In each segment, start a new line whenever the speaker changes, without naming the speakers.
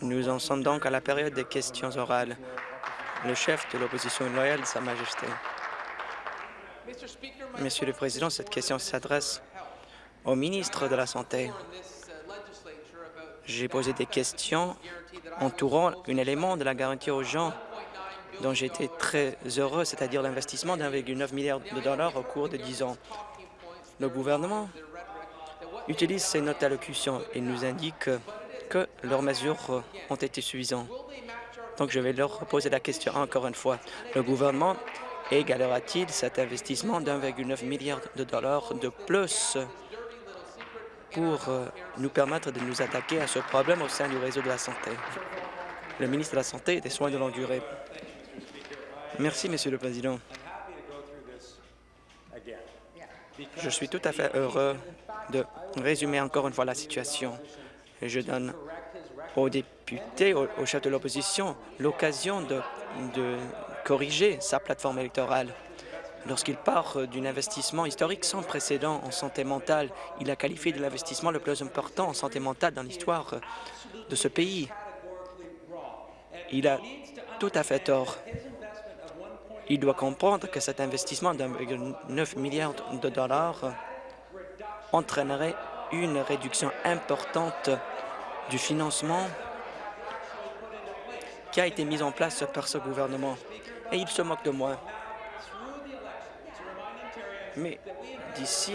Nous en sommes donc à la période des questions orales. Le chef de l'opposition loyale, Sa Majesté. Monsieur le Président, cette question s'adresse au ministre de la Santé. J'ai posé des questions entourant un élément de la garantie aux gens dont j'étais très heureux, c'est-à-dire l'investissement d'1,9 milliard de dollars au cours de dix ans. Le gouvernement utilise ces notes d'allocution et nous indique que leurs mesures ont été suffisantes. Donc, je vais leur poser la question encore une fois. Le gouvernement égalera-t-il cet investissement d'1,9 milliard de dollars de plus pour euh, nous permettre de nous attaquer à ce problème au sein du réseau de la santé? Le ministre de la Santé et des Soins de longue durée. Merci, Monsieur le Président. Je suis tout à fait heureux de résumer encore une fois la situation. Je donne aux députés, au, chef de l'opposition, l'occasion de, de corriger sa plateforme électorale. Lorsqu'il part d'un investissement historique sans précédent en santé mentale, il a qualifié de l'investissement le plus important en santé mentale dans l'histoire de ce pays. Il a tout à fait tort. Il doit comprendre que cet investissement de 1,9 milliard de dollars entraînerait une réduction importante du financement qui a été mis en place par ce gouvernement. Et il se moque de moi. Mais d'ici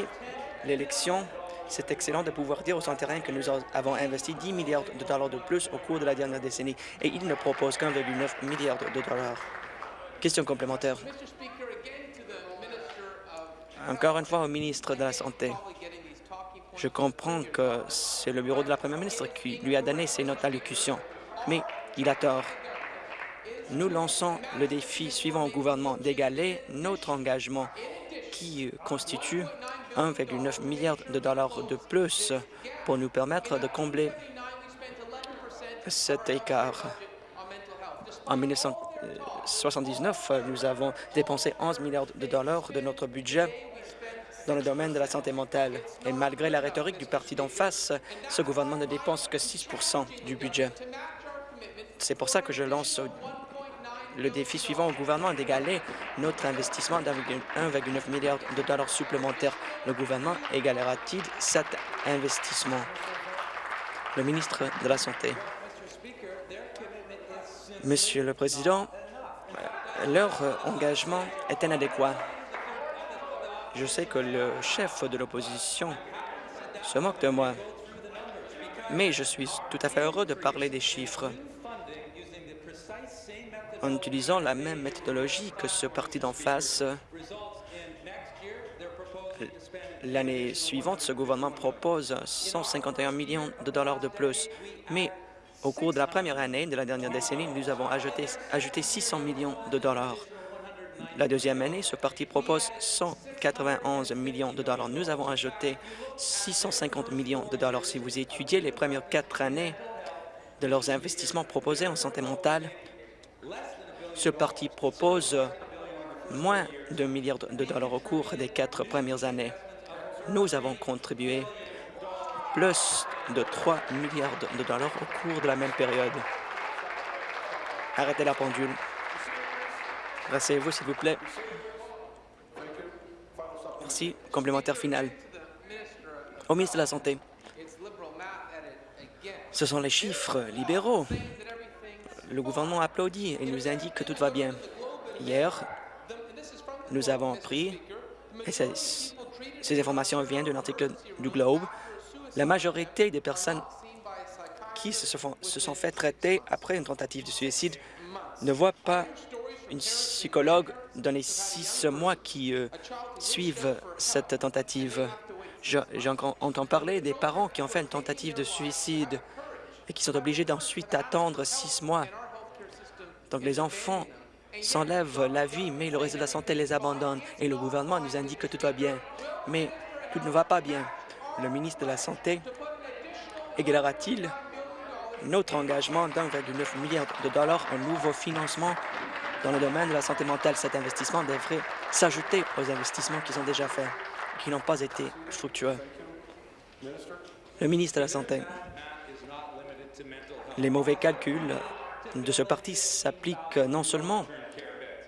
l'élection, c'est excellent de pouvoir dire aux Ontariens que nous avons investi 10 milliards de dollars de plus au cours de la dernière décennie et il ne propose qu'un 1,9 milliard de dollars. Question complémentaire. Encore une fois au ministre de la Santé. Je comprends que c'est le bureau de la première ministre qui lui a donné ces notes d'allocution, mais il a tort. Nous lançons le défi suivant au gouvernement d'égaler notre engagement qui constitue 1,9 milliard de dollars de plus pour nous permettre de combler cet écart. En 1979, nous avons dépensé 11 milliards de dollars de notre budget dans le domaine de la santé mentale. Et malgré la rhétorique du parti d'en face, ce gouvernement ne dépense que 6 du budget. C'est pour ça que je lance le défi suivant au gouvernement d'égaler notre investissement d'1,9 milliard de dollars supplémentaires. Le gouvernement égalera-t-il cet investissement? Le ministre de la Santé. Monsieur le Président, leur engagement est inadéquat. Je sais que le chef de l'opposition se moque de moi, mais je suis tout à fait heureux de parler des chiffres en utilisant la même méthodologie que ce parti d'en face. L'année suivante, ce gouvernement propose 151 millions de dollars de plus, mais au cours de la première année de la dernière décennie, nous avons ajouté, ajouté 600 millions de dollars. La deuxième année, ce parti propose 191 millions de dollars. Nous avons ajouté 650 millions de dollars. Si vous étudiez les premières quatre années de leurs investissements proposés en santé mentale, ce parti propose moins de milliards de dollars au cours des quatre premières années. Nous avons contribué plus de 3 milliards de dollars au cours de la même période. Arrêtez la pendule. Rasseyez-vous, s'il vous plaît. Merci. Complémentaire final. Au ministre de la Santé, ce sont les chiffres libéraux. Le gouvernement applaudit et nous indique que tout va bien. Hier, nous avons appris, et ces informations viennent d'un article du Globe, la majorité des personnes qui se, se sont fait traiter après une tentative de suicide ne voient pas une psychologue dans les six mois qui euh, suivent cette tentative. J'entends parler des parents qui ont fait une tentative de suicide et qui sont obligés d'ensuite attendre six mois. Donc les enfants s'enlèvent la vie, mais le réseau de la santé les abandonne et le gouvernement nous indique que tout va bien. Mais tout ne va pas bien. Le ministre de la Santé égalera-t-il notre engagement d'1,9 milliard de dollars en nouveau financement dans le domaine de la santé mentale, cet investissement devrait s'ajouter aux investissements qui sont déjà faits, qui n'ont pas été fructueux. Le ministre de la Santé. Les mauvais calculs de ce parti s'appliquent non seulement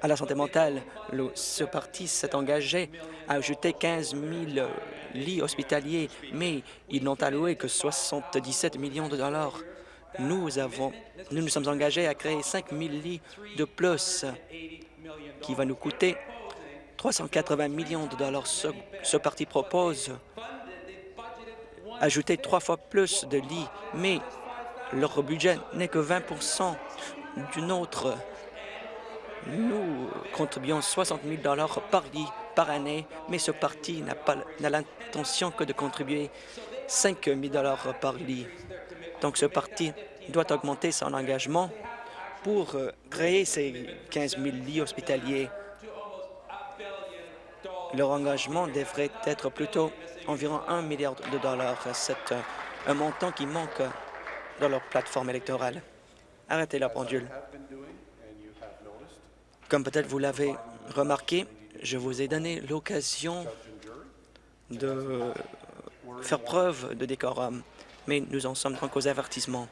à la santé mentale. Le, ce parti s'est engagé à ajouter 15 000 lits hospitaliers, mais ils n'ont alloué que 77 millions de dollars. Nous, nous sommes engagés à créer 5 000 lits de plus, qui va nous coûter 380 millions de dollars. Ce, parti propose ajouter trois fois plus de lits, mais leur budget n'est que 20% du nôtre. Nous contribuons 60 000 dollars par lit par année, mais ce parti n'a l'intention que de contribuer 5 000 dollars par lit. Donc ce parti doit augmenter son engagement pour euh, créer ces 15 000 lits hospitaliers. Leur engagement devrait être plutôt environ 1 milliard de dollars. C'est euh, un montant qui manque dans leur plateforme électorale. Arrêtez la pendule. Comme peut-être vous l'avez remarqué, je vous ai donné l'occasion de faire preuve de décorum, mais nous en sommes donc aux avertissements.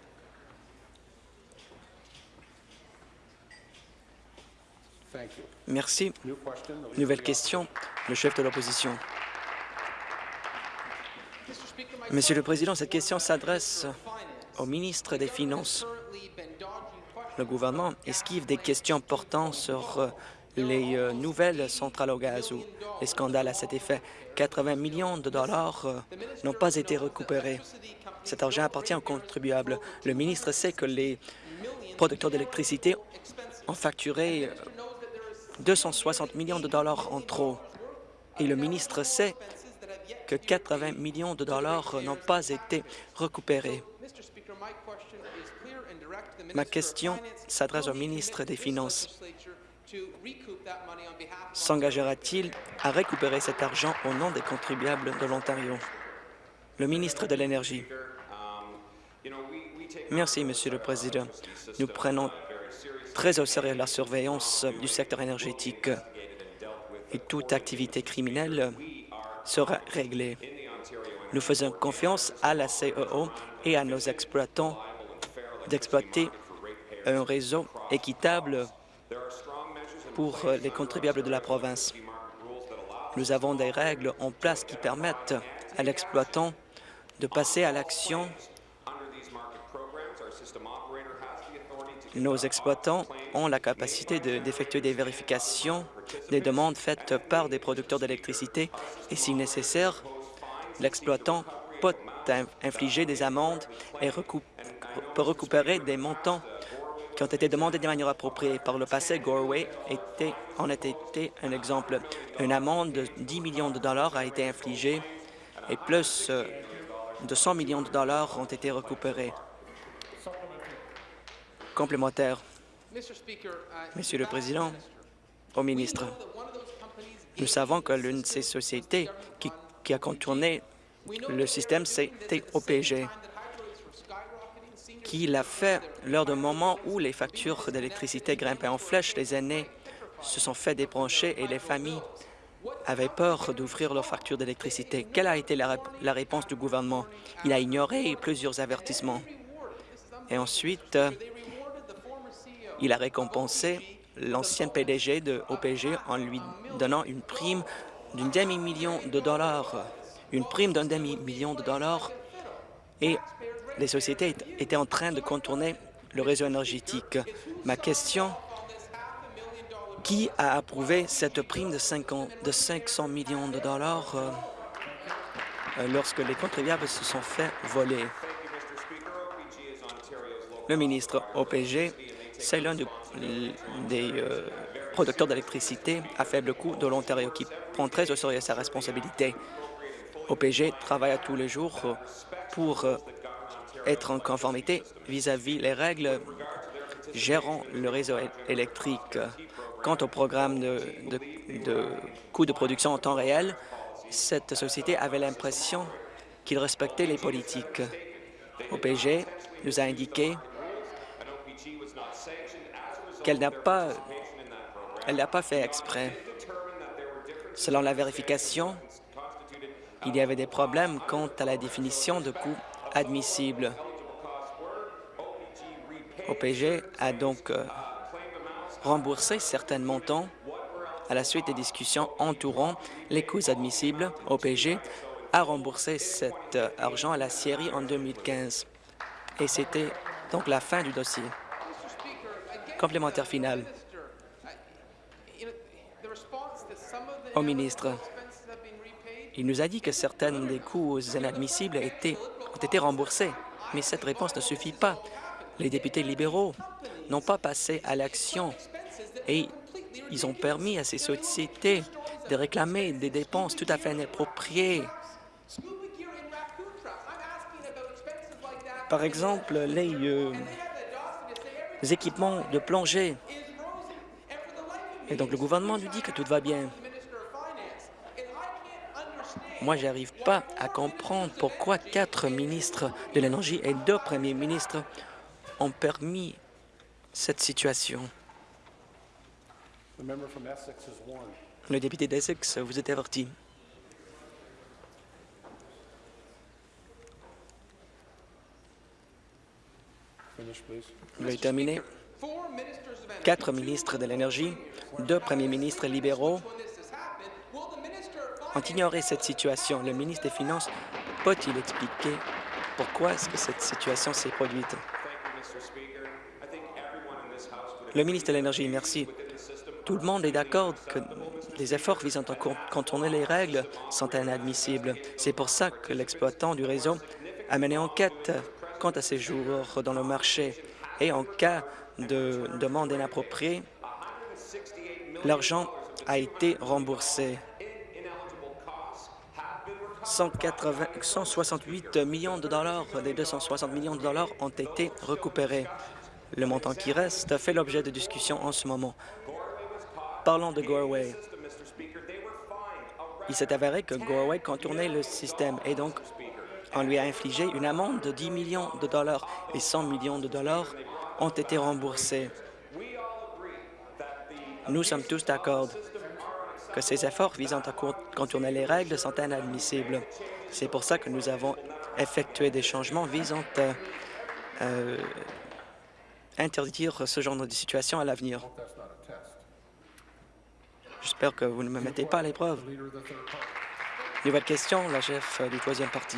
Merci. Nouvelle question, le chef de l'opposition. Monsieur le Président, cette question s'adresse au ministre des Finances. Le gouvernement esquive des questions portant sur euh, les euh, nouvelles centrales au gaz ou les scandales à cet effet. 80 millions de dollars euh, n'ont pas été récupérés. Cet argent appartient aux contribuables. Le ministre sait que les producteurs d'électricité ont facturé 260 millions de dollars en trop. Et le ministre sait que 80 millions de dollars n'ont pas été récupérés. Ma question s'adresse au ministre des Finances. S'engagera-t-il à récupérer cet argent au nom des contribuables de l'Ontario? Le ministre de l'Énergie. Merci, Monsieur le Président. Nous prenons très au sérieux la surveillance du secteur énergétique et toute activité criminelle sera réglée. Nous faisons confiance à la CEO et à nos exploitants d'exploiter un réseau équitable pour les contribuables de la province. Nous avons des règles en place qui permettent à l'exploitant de passer à l'action. Nos exploitants ont la capacité d'effectuer des vérifications des demandes faites par des producteurs d'électricité et, si nécessaire, l'exploitant peut infliger des amendes et peut récupérer des montants qui ont été demandés de manière appropriée. Par le passé, Gorway en a été un exemple. Une amende de 10 millions de dollars a été infligée et plus euh, de 100 millions de dollars ont été récupérés. Complémentaire. Monsieur le Président, au ministre, nous savons que l'une de ces sociétés qui, qui a contourné le système, c'était OPG qui l'a fait lors d'un moment où les factures d'électricité grimpaient en flèche. Les aînés se sont fait débrancher et les familles avaient peur d'ouvrir leurs factures d'électricité. Quelle a été la, la, réponse du gouvernement? Il a ignoré plusieurs avertissements. Et ensuite, il a récompensé l'ancien PDG de OPG en lui donnant une prime d'une demi-million de dollars. Une prime d'un demi-million de dollars. Et les sociétés étaient en train de contourner le réseau énergétique. Ma question, qui a approuvé cette prime de, 50, de 500 millions de dollars euh, lorsque les contribuables se sont fait voler? Le ministre OPG, c'est l'un des euh, producteurs d'électricité à faible coût de l'Ontario qui prend très au sérieux sa responsabilité. OPG travaille tous les jours pour être en conformité vis-à-vis les règles gérant le réseau électrique. Quant au programme de, de, de de production en temps réel, cette société avait l'impression qu'il respectait les politiques. OPG nous a indiqué qu'elle n'a pas, elle n'a pas fait exprès. Selon la vérification, il y avait des problèmes quant à la définition de coûts admissible. OPG a donc euh, remboursé certains montants à la suite des discussions entourant les coûts admissibles. OPG a remboursé cet euh, argent à la Syrie en 2015. Et c'était donc la fin du dossier. Complémentaire final. Au ministre, il nous a dit que certains des coûts inadmissibles ont été remboursés, mais cette réponse ne suffit pas. Les députés libéraux n'ont pas passé à l'action et ils ont permis à ces sociétés de réclamer des dépenses tout à fait inappropriées. Par exemple, les, euh, équipements de plongée. Et donc, le gouvernement nous dit que tout va bien. Moi, je n'arrive pas à comprendre pourquoi quatre ministres de l'Énergie et deux premiers ministres ont permis cette situation. Le député d'Essex, vous êtes averti. Veuillez terminer. Quatre ministres de l'Énergie, deux premiers ministres libéraux ont ignoré cette situation. Le ministre des Finances peut-il expliquer pourquoi est-ce que cette situation s'est produite? Le ministre de l'Énergie, merci. Tout le monde est d'accord que les efforts visant à contourner les règles sont inadmissibles. C'est pour ça que l'exploitant du réseau a mené enquête quant à ces jours dans le marché. Et en cas de demande inappropriée, l'argent a été remboursé. 168 millions de dollars des 260 millions de dollars ont été récupérés. Le montant qui reste fait l'objet de discussions en ce moment. Parlons de Gorway. Il s'est avéré que Gorway contournait le système et donc on lui a infligé une amende de 10 millions de dollars et 100 millions de dollars ont été remboursés. Nous sommes tous d'accord que ces efforts visant à contourner les règles sont inadmissibles. C'est pour ça que nous avons effectué des changements visant à euh, interdire ce genre de situation à l'avenir. J'espère que vous ne me mettez pas à l'épreuve. Nouvelle question, la chef du troisième parti.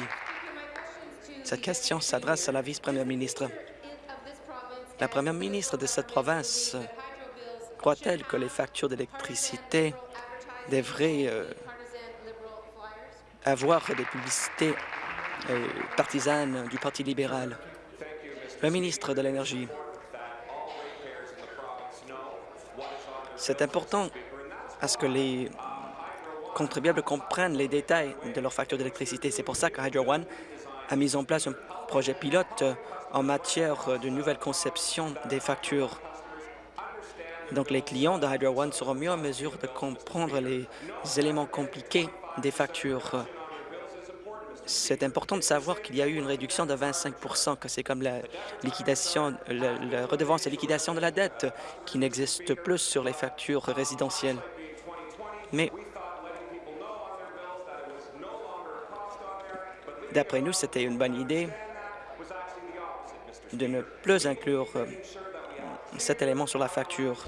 Cette question s'adresse à la vice-première ministre. La première ministre de cette province croit-elle que les factures d'électricité devraient euh, avoir des publicités euh, partisanes du Parti libéral? Le ministre de l'Énergie. C'est important à ce que les contribuables comprennent les détails de leurs factures d'électricité. C'est pour ça que Hydro One a mis en place un projet pilote en matière de nouvelle conception des factures. Donc, les clients de Hydro One seront mieux en mesure de comprendre les éléments compliqués des factures. C'est important de savoir qu'il y a eu une réduction de 25% que c'est comme la liquidation, la, redevance de liquidation de la dette qui n'existe plus sur les factures résidentielles. Mais D'après nous, c'était une bonne idée de ne plus inclure euh, cet élément sur la facture.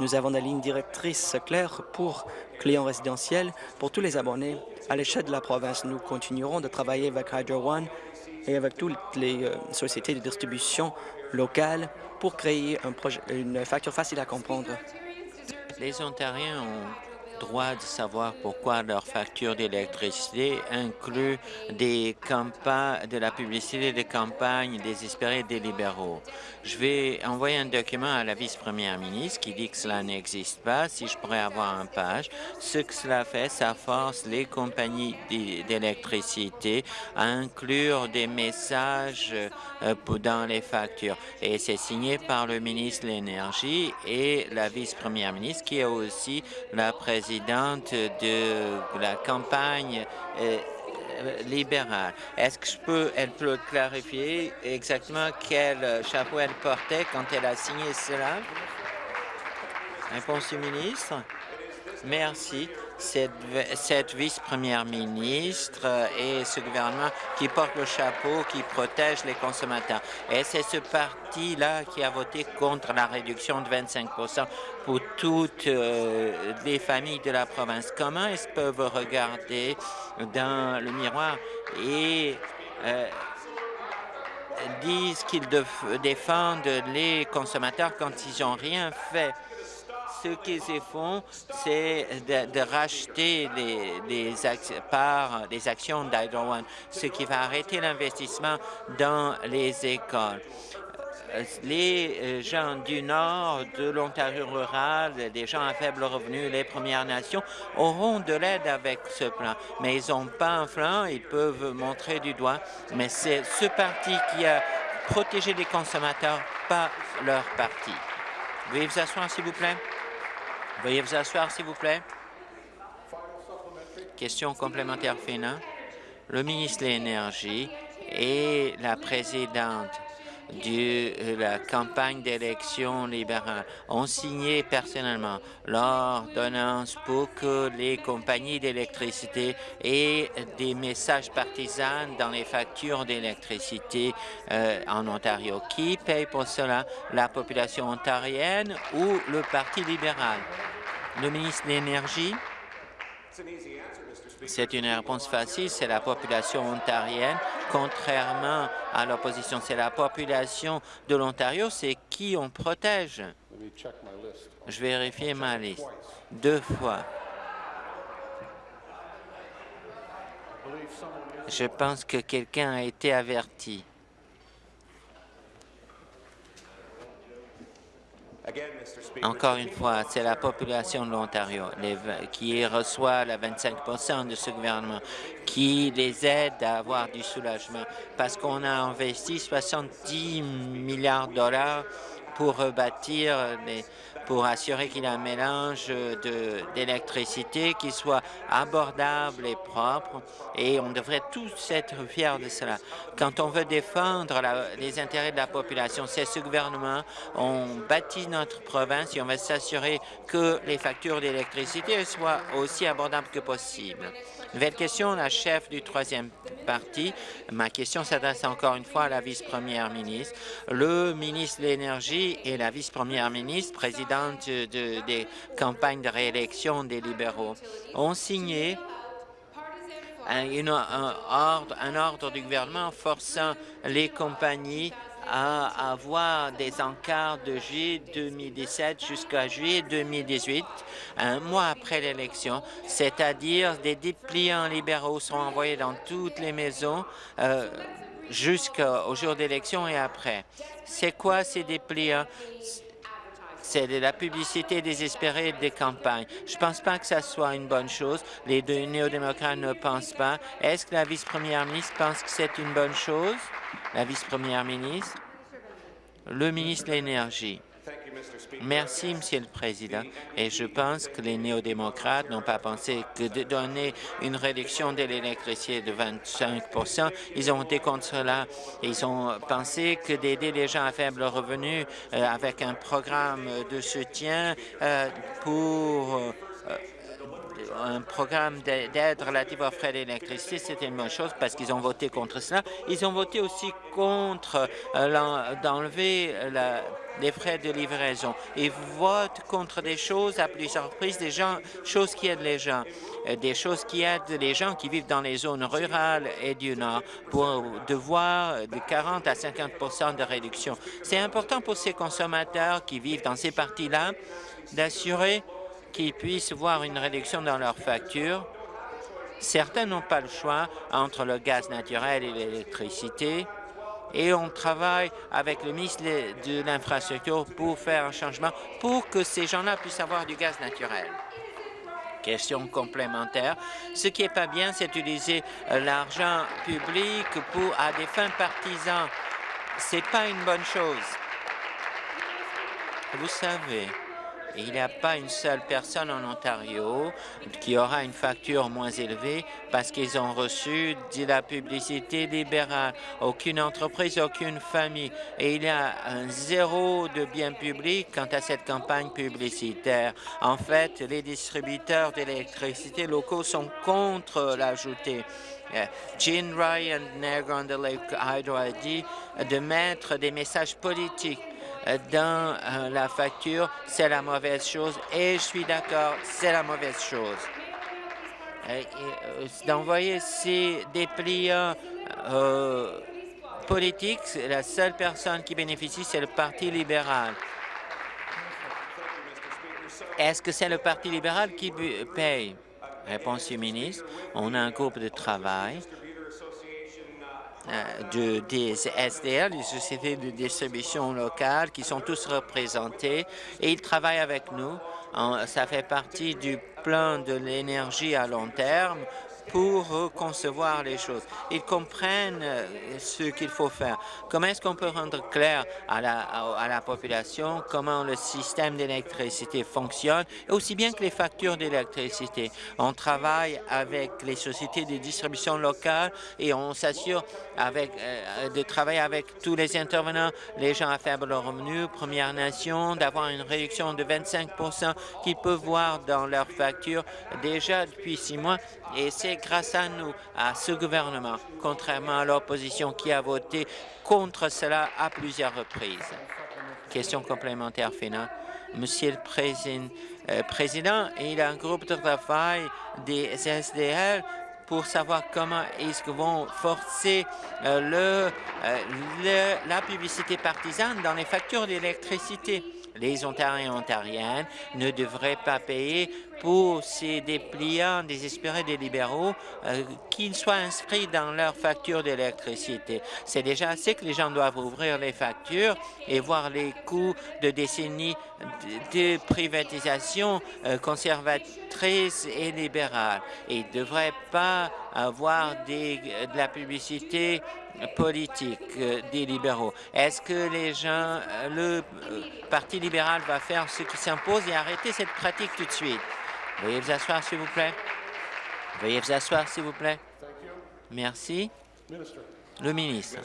Nous avons des lignes directrices claires pour clients résidentiels, pour tous les abonnés à l'échelle de la province. Nous continuerons de travailler avec Hydro One et avec toutes les euh, sociétés de distribution locales pour créer une facture facile à comprendre.
Les Ontariens ont droit de savoir pourquoi leur facture d'électricité inclut des de la publicité des campagnes désespérées des libéraux. Je vais envoyer un document à la vice-première ministre qui dit que cela n'existe pas. Si je pourrais avoir un page, ce que cela fait, ça force les compagnies d'électricité à inclure des messages euh, dans les factures. Et c'est signé par le ministre de l'Énergie et la vice-première ministre qui est aussi la présidente de la campagne euh, libérale. Est-ce que je peux, elle peut clarifier exactement quel euh, chapeau elle portait quand elle a signé cela? Réponse du ministre? Merci. Cette, cette vice-première ministre et ce gouvernement qui porte le chapeau, qui protège les consommateurs. Et c'est ce parti-là qui a voté contre la réduction de 25% pour toutes euh, les familles de la province. Comment est-ce peuvent regarder dans le miroir et euh, disent qu'ils défendent les consommateurs quand ils n'ont rien fait? Ce qu'ils font, c'est de, racheter les, parts des actions d'Hydro One, ce qui va arrêter l'investissement dans les écoles euh, les euh, gens du nord, de l'Ontario rural, des gens à faible revenu, les Premières Nations, auront de l'aide avec ce plan. Mais ils n'ont pas un plan, ils peuvent montrer du doigt, mais c'est ce parti qui a protégé les consommateurs, pas leur parti. Veuillez vous asseoir, s'il vous plaît. Veuillez vous asseoir, s'il vous plaît. Question complémentaire finale. Le ministre de l'Énergie et la présidente de la campagne d'élection libérale ont signé personnellement l'ordonnance pour que les compagnies d'électricité aient des messages partisans dans les factures d'électricité euh, en Ontario. Qui paye pour cela? La population ontarienne ou le Parti libéral? Le ministre de l'Énergie. C'est une réponse facile, c'est la population ontarienne. Contrairement à l'opposition, c'est la population de l'Ontario, c'est qui on protège. Je vérifie ma liste. Deux fois. Je pense que quelqu'un a été averti. Encore une fois, c'est la population de l'Ontario qui reçoit la 25% de ce gouvernement, qui les aide à avoir du soulagement, parce qu'on a investi 70 milliards de dollars pour rebâtir les, pour assurer qu'il y a un mélange d'électricité qui soit abordable et propre, et on devrait tous être fiers de cela. Quand on veut défendre les intérêts de la population, c'est ce gouvernement, on bâtit notre province et on va s'assurer que les factures d'électricité soient aussi abordables que possible. Nouvelle question, la chef du troisième parti. Ma question s'adresse encore une fois à la vice-première ministre. Le ministre de l'Énergie et la vice-première ministre, présidente des campagnes de réélection des libéraux, ont signé un, ordre, un ordre du gouvernement forçant les compagnies à avoir des encarts de juillet 2017 jusqu'à juillet 2018, un mois après l'élection, c'est-à-dire des dépliants libéraux sont envoyés dans toutes les maisons euh, jusqu'au jour d'élection et après. C'est quoi ces dépliants? c'est de la publicité désespérée des campagnes. Je ne pense pas que ça soit une bonne chose. Les deux néo-démocrates ne pensent pas. Est-ce que la vice-première ministre pense que c'est une bonne chose? La vice-première ministre. Le ministre de l'Énergie. Merci, Monsieur le Président. Et je pense que les néo-démocrates n'ont pas pensé que de donner une réduction de l'électricité de 25% Ils ont été contre cela. Ils ont pensé que d'aider les gens à faible revenu euh, avec un programme de soutien euh, pour euh, un programme d'aide relative aux frais d'électricité, c'était une bonne chose parce qu'ils ont voté contre cela. Ils ont voté aussi contre d'enlever les frais de livraison. Ils votent contre des choses à plusieurs reprises, des gens, choses qui aident les gens, euh, des choses qui aident les gens qui vivent dans les zones rurales et du Nord pour devoir de 40 à 50 de réduction. C'est important pour ces consommateurs qui vivent dans ces parties-là d'assurer qu'ils puissent voir une réduction dans leurs factures. Certains n'ont pas le choix entre le gaz naturel et l'électricité et on travaille avec le ministre de l'Infrastructure pour faire un changement pour que ces gens-là puissent avoir du gaz naturel. Question complémentaire. Ce qui n'est pas bien, c'est d'utiliser euh, l'argent public pour, à des fins partisans. Ce n'est pas une bonne chose. Vous savez, Il n'y a pas une seule personne en Ontario qui aura une facture moins élevée parce qu'ils ont reçu de la publicité libérale. Aucune entreprise, aucune famille. Et il y a un zéro de biens publics quant à cette campagne publicitaire. En fait, les distributeurs d'électricité locaux sont contre l'ajouter. Jean Ryan, Niagara on Lake Hydro, a dit de mettre des messages politiques dans euh, la facture, c'est la mauvaise chose. Et je suis d'accord, c'est la mauvaise chose. Euh, d'envoyer ces dépliants euh, politiques, la seule personne qui bénéficie, c'est le Parti libéral. Est-ce que c'est le Parti libéral qui paye? Réponse du ministre. On a un groupe de travail de, des SDL, les sociétés de distribution locale, qui sont tous représentés et ils travaillent avec nous. ça fait partie du plan de l'énergie à long terme pour concevoir les choses. Ils comprennent euh, ce qu'il faut faire. Comment est-ce qu'on peut rendre clair à la, population comment le système d'électricité fonctionne, aussi bien que les factures d'électricité? On travaille avec les sociétés de distribution locale et on s'assure euh, de travailler avec tous les intervenants, les gens à faible revenu, Premières Nations, d'avoir une réduction de 25% qu'ils peuvent voir dans leurs factures déjà depuis six mois. Et c'est grâce à nous, à ce gouvernement, contrairement à l'opposition qui a voté contre cela à plusieurs reprises. Question complémentaire finale. Monsieur le Président, euh, Président, il y a un groupe de travail des SDL pour savoir comment ils vont forcer euh, euh, la publicité partisane dans les factures d'électricité. Les Ontariens et Ontariennes ne devraient pas payer pour ces dépliants désespérés des libéraux euh, qu'ils soient inscrits dans leur facture d'électricité. C'est déjà assez que les gens doivent ouvrir les factures et voir les coûts de décennies de, privatisation euh, conservatrice et libérale. Et ils ne devraient pas avoir des, de la publicité politique euh, des libéraux. Est-ce que les gens, le Parti libéral va faire ce qui s'impose et arrêter cette pratique tout de suite? Veuillez vous asseoir, s'il vous plaît. Veuillez vous asseoir, s'il vous plaît. Merci. Le ministre.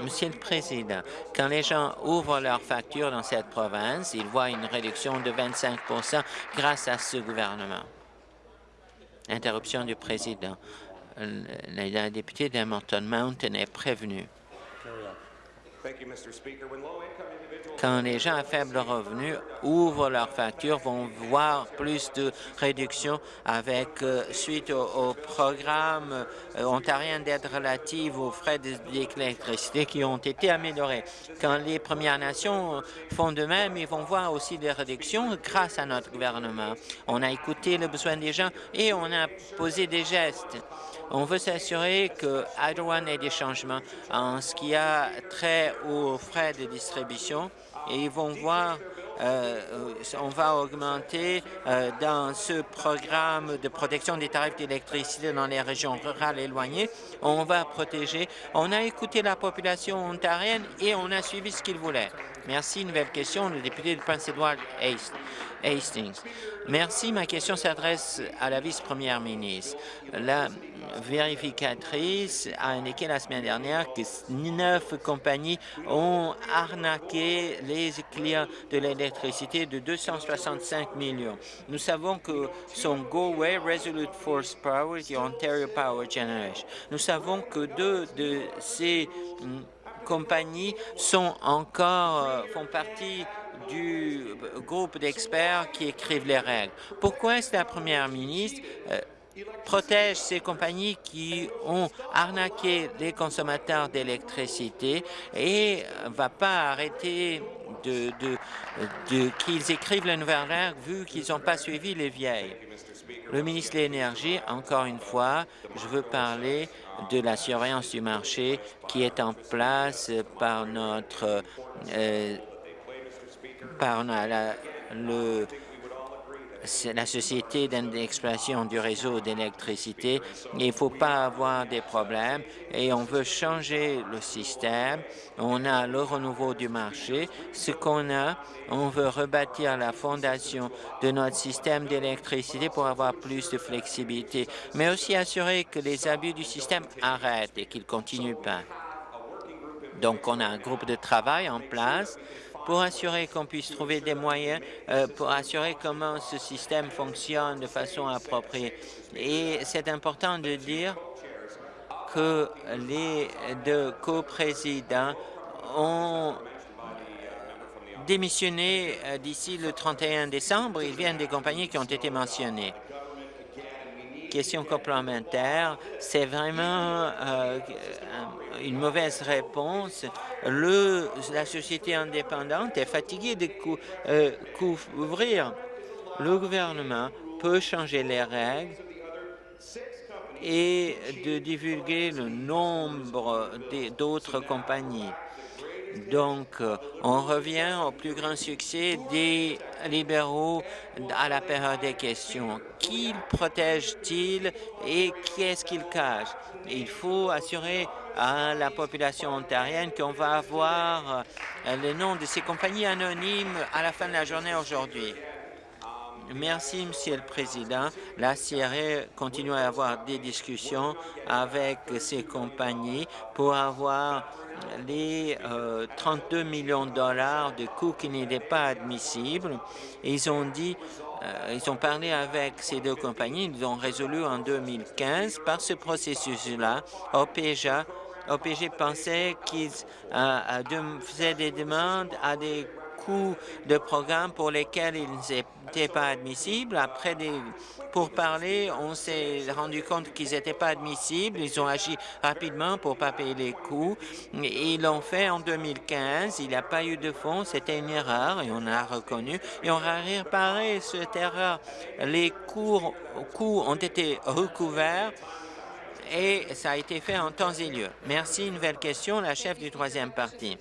Monsieur le Président, quand les gens ouvrent leurs factures dans cette province, ils voient une réduction de 25% grâce à ce gouvernement. Interruption du Président. La députée d'Hamilton Mountain est prévenue. Quand les gens à faible revenu ouvrent leurs factures, vont voir plus de réduction avec euh, suite au, programme euh, ontarien d'aide relative aux frais d'électricité qui ont été améliorés. Quand les Premières Nations font de même, ils vont voir aussi des réductions grâce à notre gouvernement. On a écouté le besoin des gens et on a posé des gestes. On veut s'assurer que One ait des changements en ce qui a trait aux frais de distribution et ils vont voir euh, on va augmenter euh, dans ce programme de protection des tarifs d'électricité dans les régions rurales éloignées. On va protéger. On a écouté la population ontarienne et on a suivi ce qu'ils voulaient. Merci. Nouvelle question, le député de Prince-Édouard Hastings. Merci. Ma question s'adresse à la vice-première ministre. La vérificatrice a indiqué la semaine dernière que neuf compagnies ont arnaqué les clients de l'électricité de 265 millions. Nous savons que son GoWay, Resolute Force Power et Ontario Power Generation, nous savons que deux de ces hum, compagnies sont encore, euh, font partie du groupe d'experts qui écrivent les règles. Pourquoi est-ce la première ministre euh, protège ces compagnies qui ont arnaqué les consommateurs d'électricité et ne va pas arrêter qu'ils écrivent les nouvelles règles vu qu'ils n'ont pas suivi les vieilles? Le ministre de l'Énergie, encore une fois, je veux parler de la surveillance du marché qui est en place par notre euh, par la, le la société d'exploitation du réseau d'électricité. Il ne faut pas avoir des problèmes et on veut changer le système. On a le renouveau du marché. Ce qu'on a, on veut rebâtir la fondation de notre système d'électricité pour avoir plus de flexibilité, mais aussi assurer que les abus du système arrêtent et qu'ils ne continuent pas. Donc, on a un groupe de travail en place pour assurer qu'on puisse trouver des moyens, euh, pour assurer comment ce système fonctionne de façon appropriée. Et c'est important de dire que les deux coprésidents ont démissionné euh, d'ici le 31 décembre. Ils viennent des compagnies qui ont été mentionnées question complémentaire, c'est vraiment euh, une mauvaise réponse. Le, la société indépendante est fatiguée de euh, couvrir. Le gouvernement peut changer les règles et de divulguer le nombre d'autres compagnies. Donc, on revient au plus grand succès des libéraux à la période des questions. Qui protège-t-il et qui est-ce qu'il cache? Il faut assurer à la population ontarienne qu'on va avoir euh, le nom de ces compagnies anonymes à la fin de la journée aujourd'hui. Merci, Monsieur le Président. La CRE continue à avoir des discussions avec ces compagnies pour avoir les 32 euh, millions de dollars de coûts qui n'étaient pas admissibles. Ils ont dit, euh, ils ont parlé avec ces deux compagnies, ils ont résolu en 2015 par ce processus-là. OPG pensait qu'ils euh, faisaient des demandes à des de programmes pour lesquels ils n'étaient pas admissibles. Après des pourparlers, on s'est rendu compte qu'ils n'étaient pas admissibles. Ils ont agi rapidement pour ne pas payer les coûts. Ils l'ont fait en 2015. Il n'y a pas eu de fonds. C'était une erreur et on a reconnu. Et on a réparé cette erreur. Les coûts, coûts ont été recouverts et ça a été fait en temps et lieu. Merci. Nouvelle question, la chef du troisième parti.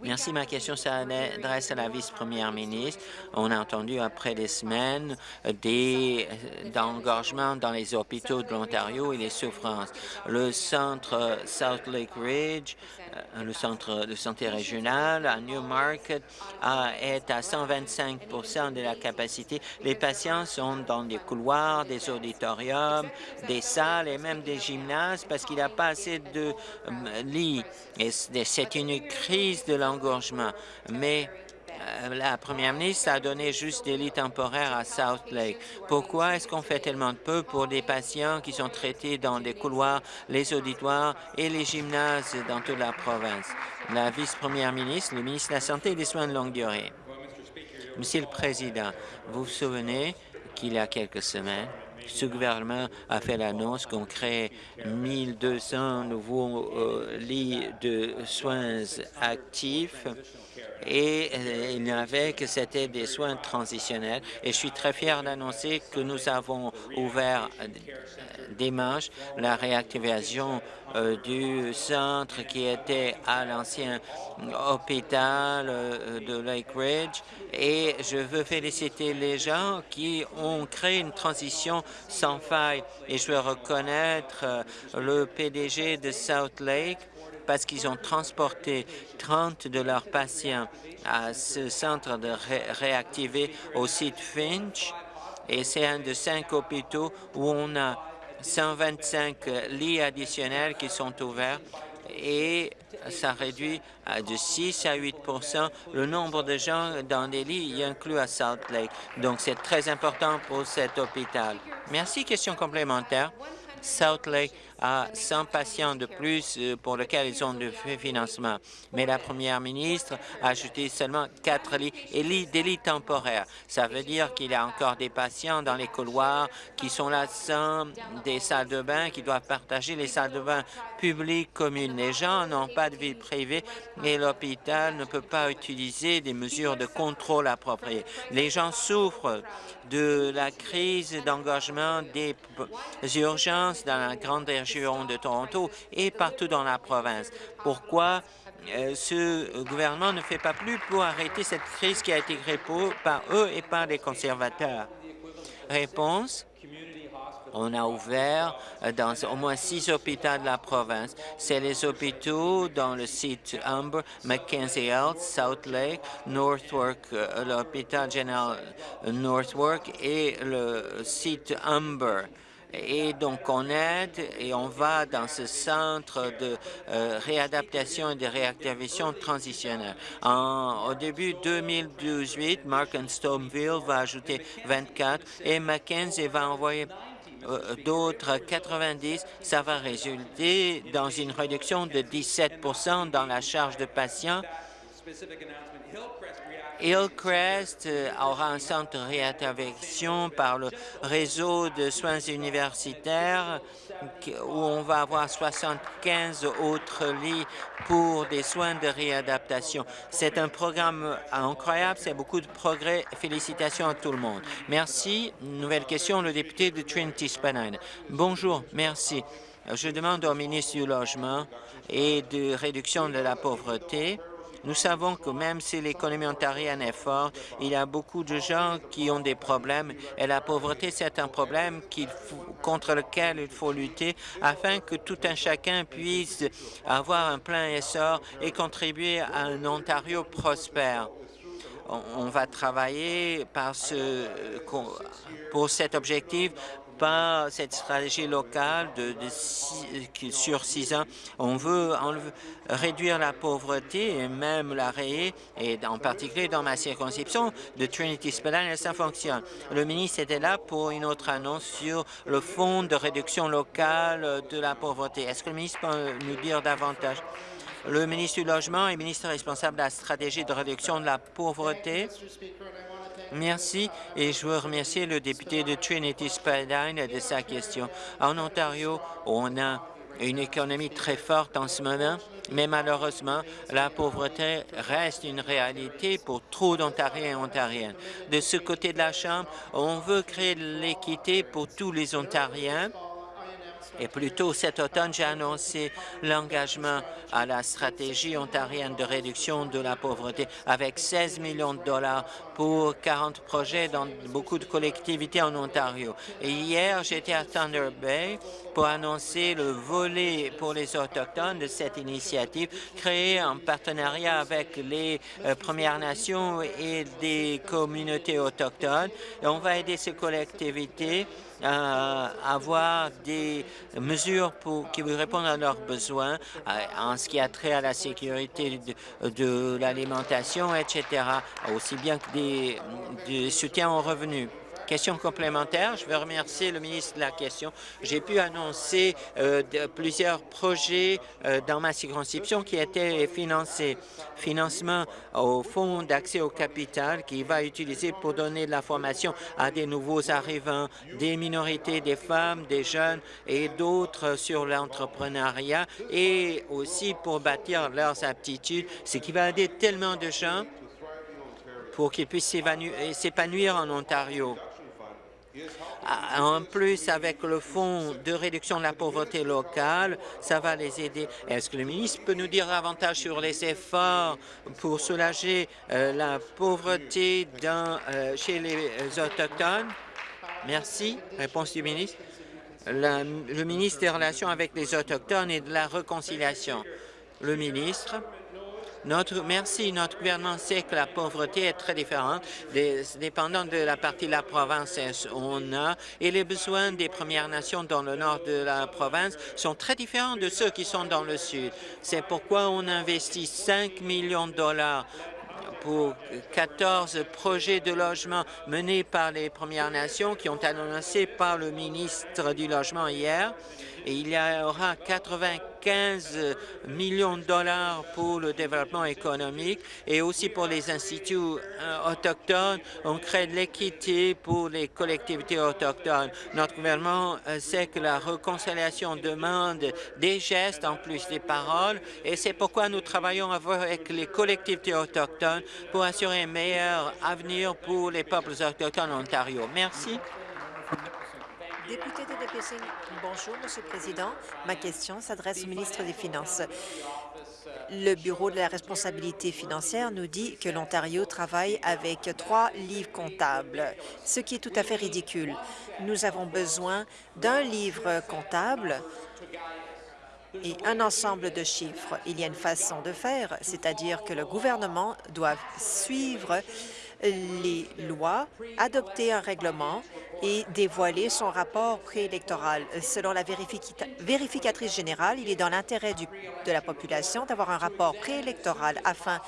Merci. Ma question s'adresse à la vice-première ministre. On a entendu après des semaines des d'engorgement dans les hôpitaux de l'Ontario et les souffrances. Le centre South Lake Ridge, euh, le centre de santé régional à Newmarket, est à 125% de la capacité. Les patients sont dans des couloirs, des auditoriums, des salles et même des gymnases parce qu'il n'y a pas assez de euh, lits. C'est une crise de l'engorgement. Mais euh, la première ministre a donné juste des lits temporaires à South Lake. Pourquoi est-ce qu'on fait tellement peu pour des patients qui sont traités dans les couloirs, les auditoires et les gymnases dans toute la province? La vice-première ministre, le ministre de la Santé et des Soins de longue durée. Monsieur le Président, vous vous souvenez qu'il y a quelques semaines, ce gouvernement a fait l'annonce qu'on crée 1200 nouveaux euh, lits de soins actifs et euh, il n'y avait que c'était des soins transitionnels. Et je suis très fier d'annoncer que nous avons ouvert euh, dimanche la réactivation du centre qui était à l'ancien hôpital de Lake Ridge. Et je veux féliciter les gens qui ont créé une transition sans faille. Et je veux reconnaître le PDG de South Lake parce qu'ils ont transporté 30 de leurs patients à ce centre de réactivé au site Finch. Et c'est un de cinq hôpitaux où on a 125 lits additionnels qui sont ouverts et ça réduit de 6 à 8% le nombre de gens dans les lits, inclus à Salt Lake. Donc, c'est très important pour cet hôpital. Merci. Question complémentaire. South Lake à 100 patients de plus euh, pour lesquels ils ont de financement. Mais la première ministre a ajouté seulement quatre lits et des lits temporaires. Ça veut dire qu'il y a encore des patients dans les couloirs qui sont là sans des salles de bain, qui doivent partager les salles de bain publiques communes. Les gens n'ont pas de vie privée et l'hôpital ne peut pas utiliser des mesures de contrôle appropriées. Les gens souffrent de la crise d'engagement des urgences dans la grande région de Toronto et partout dans la province. Pourquoi euh, ce gouvernement ne fait pas plus pour arrêter cette crise qui a été créée par eux et par les conservateurs? Réponse on a ouvert euh, dans au moins six hôpitaux de la province. C'est les hôpitaux dans le site Humber, Mackenzie Health, South Lake, Northwark, euh, l'hôpital général Northwark et le site Humber. Et donc, on aide et on va dans ce centre de euh, réadaptation et de réactivation transitionnelle. au début 2018, Mark and va ajouter 24 et Mackenzie va envoyer euh, d'autres 90, ça va résulter dans une réduction de 17% dans la charge de patients. Hillcrest euh, aura un centre de réintervention par le réseau de soins universitaires où on va avoir 75 autres lits pour des soins de réadaptation. C'est un programme incroyable, c'est beaucoup de progrès. Félicitations à tout le monde. Merci. Nouvelle question, le député de Trinity-Spanine. Bonjour, merci. Je demande au ministre du Logement et de réduction de la pauvreté nous savons que même si l'économie ontarienne est forte, il y a beaucoup de gens qui ont des problèmes et la pauvreté, c'est un problème contre lequel il faut lutter afin que tout un chacun puisse avoir un plein essor et contribuer à un Ontario prospère. On va travailler pour cet objectif pas cette stratégie locale sur six ans. On veut réduire la pauvreté et même la rayer, et en particulier dans ma circonscription de Trinity Spillane, ça fonctionne. Le ministre était là pour une autre annonce sur le fonds de réduction locale de la pauvreté. Est-ce que le ministre peut nous dire davantage? Le ministre du Logement est ministre responsable de la stratégie de réduction de la pauvreté. Merci et je veux remercier le député de Trinity Spadine de sa question. En Ontario, on a une économie très forte en ce moment, mais malheureusement, la pauvreté reste une réalité pour trop d'Ontariens et Ontariennes. De ce côté de la Chambre, on veut créer l'équité pour tous les Ontariens et plus tôt cet automne, j'ai annoncé l'engagement à la stratégie ontarienne de réduction de la pauvreté avec 16 millions de dollars pour 40 projets dans beaucoup de collectivités en Ontario. Et hier, j'étais à Thunder Bay pour annoncer le volet pour les Autochtones de cette initiative créée en partenariat avec les euh, Premières Nations et des communautés autochtones. Et on va aider ces collectivités à avoir des mesures pour, qui répondre à leurs besoins en ce qui a trait à la sécurité de, l'alimentation, etc., aussi bien que des, des soutiens aux revenus. Question complémentaire, je veux remercier le ministre de la question. J'ai pu annoncer euh, plusieurs projets euh, dans ma circonscription qui étaient financés. Financement au Fonds d'accès au capital qui va utiliser pour donner de la formation à des nouveaux arrivants, des minorités, des femmes, des jeunes et d'autres sur l'entrepreneuriat et aussi pour bâtir leurs aptitudes, ce qui va aider tellement de gens pour qu'ils puissent s'épanouir en Ontario. Ah, en plus, avec le fonds de réduction de la pauvreté locale, ça va les aider. Est-ce que le ministre peut nous dire davantage sur les efforts pour soulager euh, la pauvreté euh, chez les Autochtones? Merci. Réponse du ministre. le ministre des Relations avec les Autochtones et de la Réconciliation. Le ministre. Merci. Notre gouvernement sait que la pauvreté est très différente, dépendant de la partie de la province on a, et les besoins des Premières Nations dans le nord de la province sont très différents de ceux qui sont dans le sud. C'est pourquoi on investit 5 millions de dollars pour 14 projets de logement menés par les Premières Nations qui ont annoncé par le ministre du Logement hier il y aura 95 millions de dollars pour le développement économique et aussi pour les instituts euh, autochtones. On crée de l'équité pour les collectivités autochtones. Notre gouvernement euh, sait que la réconciliation demande des gestes en plus des paroles et c'est pourquoi nous travaillons avec les collectivités autochtones pour assurer un meilleur avenir pour les peuples autochtones en Ontario. Merci.
Député de bonjour, Monsieur le Président. Ma question s'adresse au ministre des Finances. Le Bureau de la responsabilité financière nous dit que l'Ontario travaille avec trois livres comptables, ce qui est tout à fait ridicule. Nous avons besoin d'un livre comptable et un ensemble de chiffres. Il y a une façon de faire, c'est-à-dire que le gouvernement doit suivre les lois, adopter un règlement et dévoiler son rapport préélectoral. Selon la vérificatrice générale, il est dans l'intérêt de la population d'avoir un rapport préélectoral afin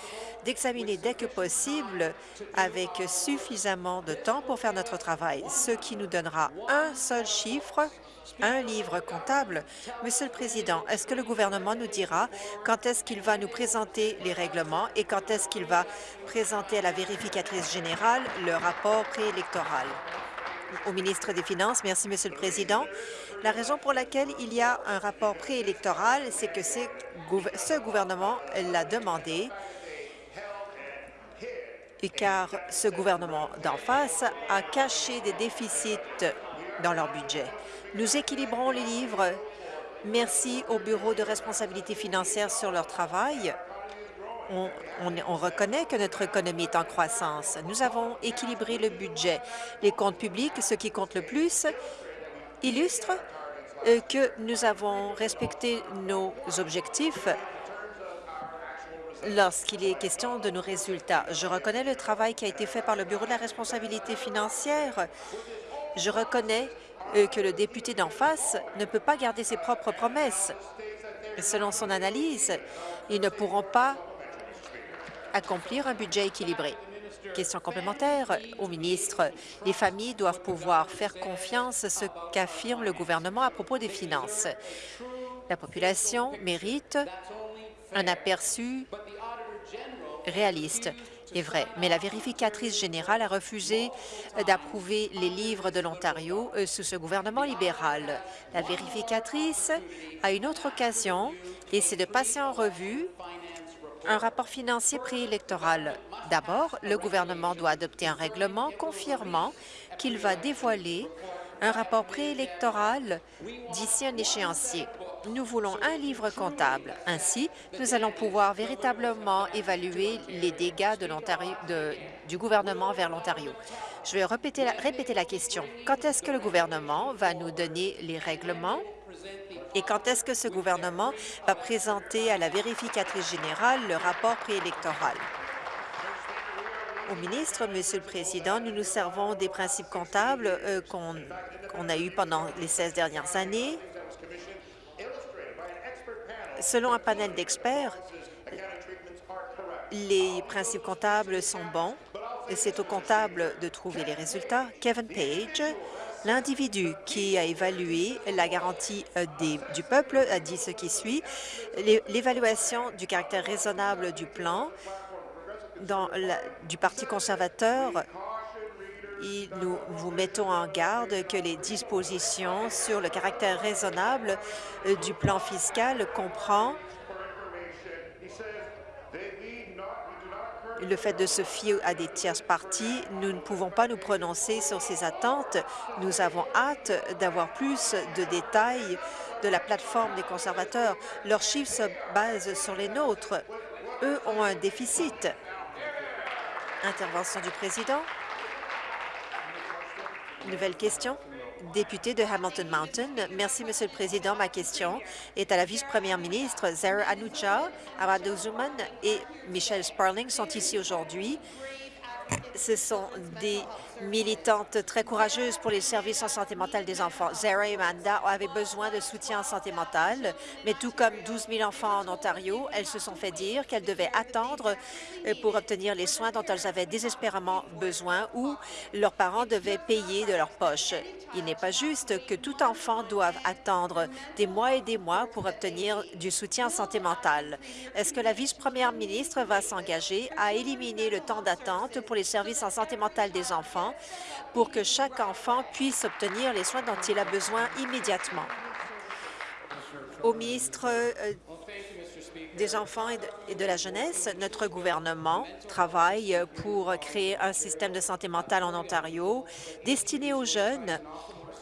d'examiner dès que possible avec suffisamment de temps pour faire notre travail, ce qui nous donnera un seul chiffre un livre comptable. Monsieur le Président, est-ce que le gouvernement nous dira quand est-ce qu'il va nous présenter les règlements et quand est-ce qu'il va présenter à la vérificatrice générale le rapport préélectoral? Au ministre des Finances, merci, Monsieur le Président. La raison pour laquelle il y a un rapport préélectoral, c'est que ce gouvernement l'a demandé car ce gouvernement d'en face a caché des déficits dans leur budget. Nous équilibrons les livres. Merci au Bureau de responsabilité financière sur leur travail. On, on, reconnaît que notre économie est en croissance. Nous avons équilibré le budget. Les comptes publics, ce qui compte le plus, illustrent euh, que nous avons respecté nos objectifs lorsqu'il est question de nos résultats. Je reconnais le travail qui a été fait par le Bureau de la responsabilité financière. Je reconnais euh, que le député d'en face ne peut pas garder ses propres promesses. Selon son analyse, ils ne pourront pas accomplir un budget équilibré. Question complémentaire au ministre. Les familles doivent pouvoir faire confiance à ce qu'affirme le gouvernement à propos des finances. La population mérite un aperçu réaliste est vrai, mais la vérificatrice générale a refusé euh, d'approuver les livres de l'Ontario euh, sous ce gouvernement libéral. La vérificatrice a une autre occasion, et c'est de passer en revue un rapport financier préélectoral. D'abord, le gouvernement doit adopter un règlement confirmant qu'il va dévoiler un rapport préélectoral d'ici un échéancier. Nous voulons un livre comptable. Ainsi, nous allons pouvoir véritablement évaluer les dégâts du gouvernement vers l'Ontario. Je vais répéter la question. Quand est-ce que le gouvernement va nous donner les règlements? Et quand est-ce que ce gouvernement va présenter à la vérificatrice générale le rapport préélectoral? Au ministre, Monsieur le Président, nous nous servons des principes comptables euh, qu'on a eus pendant les 16 dernières années Selon un panel d'experts, les principes comptables sont bons et c'est au comptable de trouver les résultats. Kevin Page, l'individu qui a évalué la garantie euh, du peuple, a dit ce qui suit. L'évaluation du caractère raisonnable du plan du Parti conservateur nous vous mettons en garde que les dispositions sur le caractère raisonnable euh, du plan fiscal comprend le fait de se fier à des tierces parties. Nous ne pouvons pas nous prononcer sur ces attentes. Nous avons hâte d'avoir plus de détails de la plateforme des conservateurs. Leurs chiffres se basent sur les nôtres. Eux ont un déficit. Intervention du président. Nouvelle question. Député de Hamilton Mountain. Merci, Monsieur le Président. Ma question est à la vice-première ministre. Zara Anucha, Arado Zuman et Michelle Sparling sont ici aujourd'hui. Ce sont des militantes très courageuses pour les services en santé mentale des enfants. Zara et Amanda avaient besoin de soutien en santé mentale, mais tout comme 12 000 enfants en Ontario, elles se sont fait dire qu'elles devaient attendre euh, pour obtenir les soins dont elles avaient désespérément besoin ou leurs parents devaient payer de leur poche. Il n'est pas juste que tout enfant doive attendre des mois et des mois pour obtenir du soutien en santé mentale. Est-ce que la vice-première ministre va s'engager à éliminer le temps d'attente pour les services en santé mentale des enfants? Pour que chaque enfant puisse obtenir les soins dont il a besoin immédiatement. Au ministre euh, des enfants et de, la jeunesse, notre gouvernement travaille pour créer un système de santé mentale en Ontario destiné aux jeunes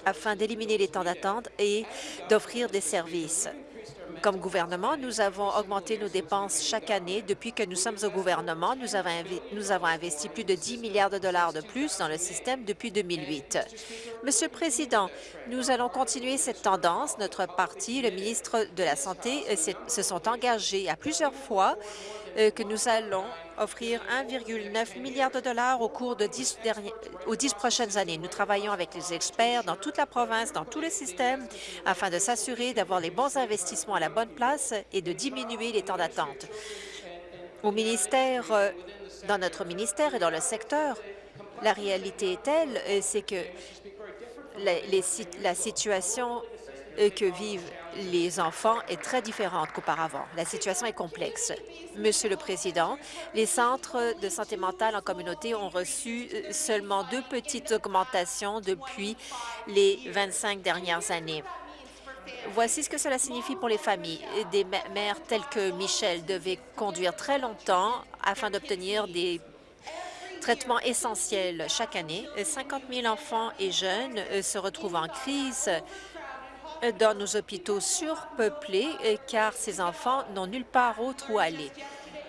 afin d'éliminer les temps d'attente et d'offrir des services. Comme gouvernement, nous avons augmenté nos dépenses chaque année. Depuis que nous sommes au gouvernement, nous avons, investi plus de 10 milliards de dollars de plus dans le système depuis 2008. Monsieur le Président, nous allons continuer cette tendance. Notre parti, le ministre de la Santé, euh, se sont engagés à plusieurs fois que nous allons offrir 1,9 milliard de dollars au cours de 10 aux dix prochaines années. Nous travaillons avec les experts dans toute la province, dans tous les systèmes, afin de s'assurer d'avoir les bons investissements à la bonne place et de diminuer les temps d'attente. Au ministère, euh, dans notre ministère et dans le secteur, la réalité est telle, euh, c'est que la situation que vivent les enfants est très différente qu'auparavant. La situation est complexe. Monsieur le Président, les centres de santé mentale en communauté ont reçu euh, seulement deux petites augmentations depuis les 25 dernières années. Voici ce que cela signifie pour les familles. Des mères telles que Michel devaient conduire très longtemps afin d'obtenir des traitements essentiels chaque année. 50 000 enfants et jeunes euh, se retrouvent en crise dans nos hôpitaux surpeuplés, car ces enfants n'ont nulle part autre où aller,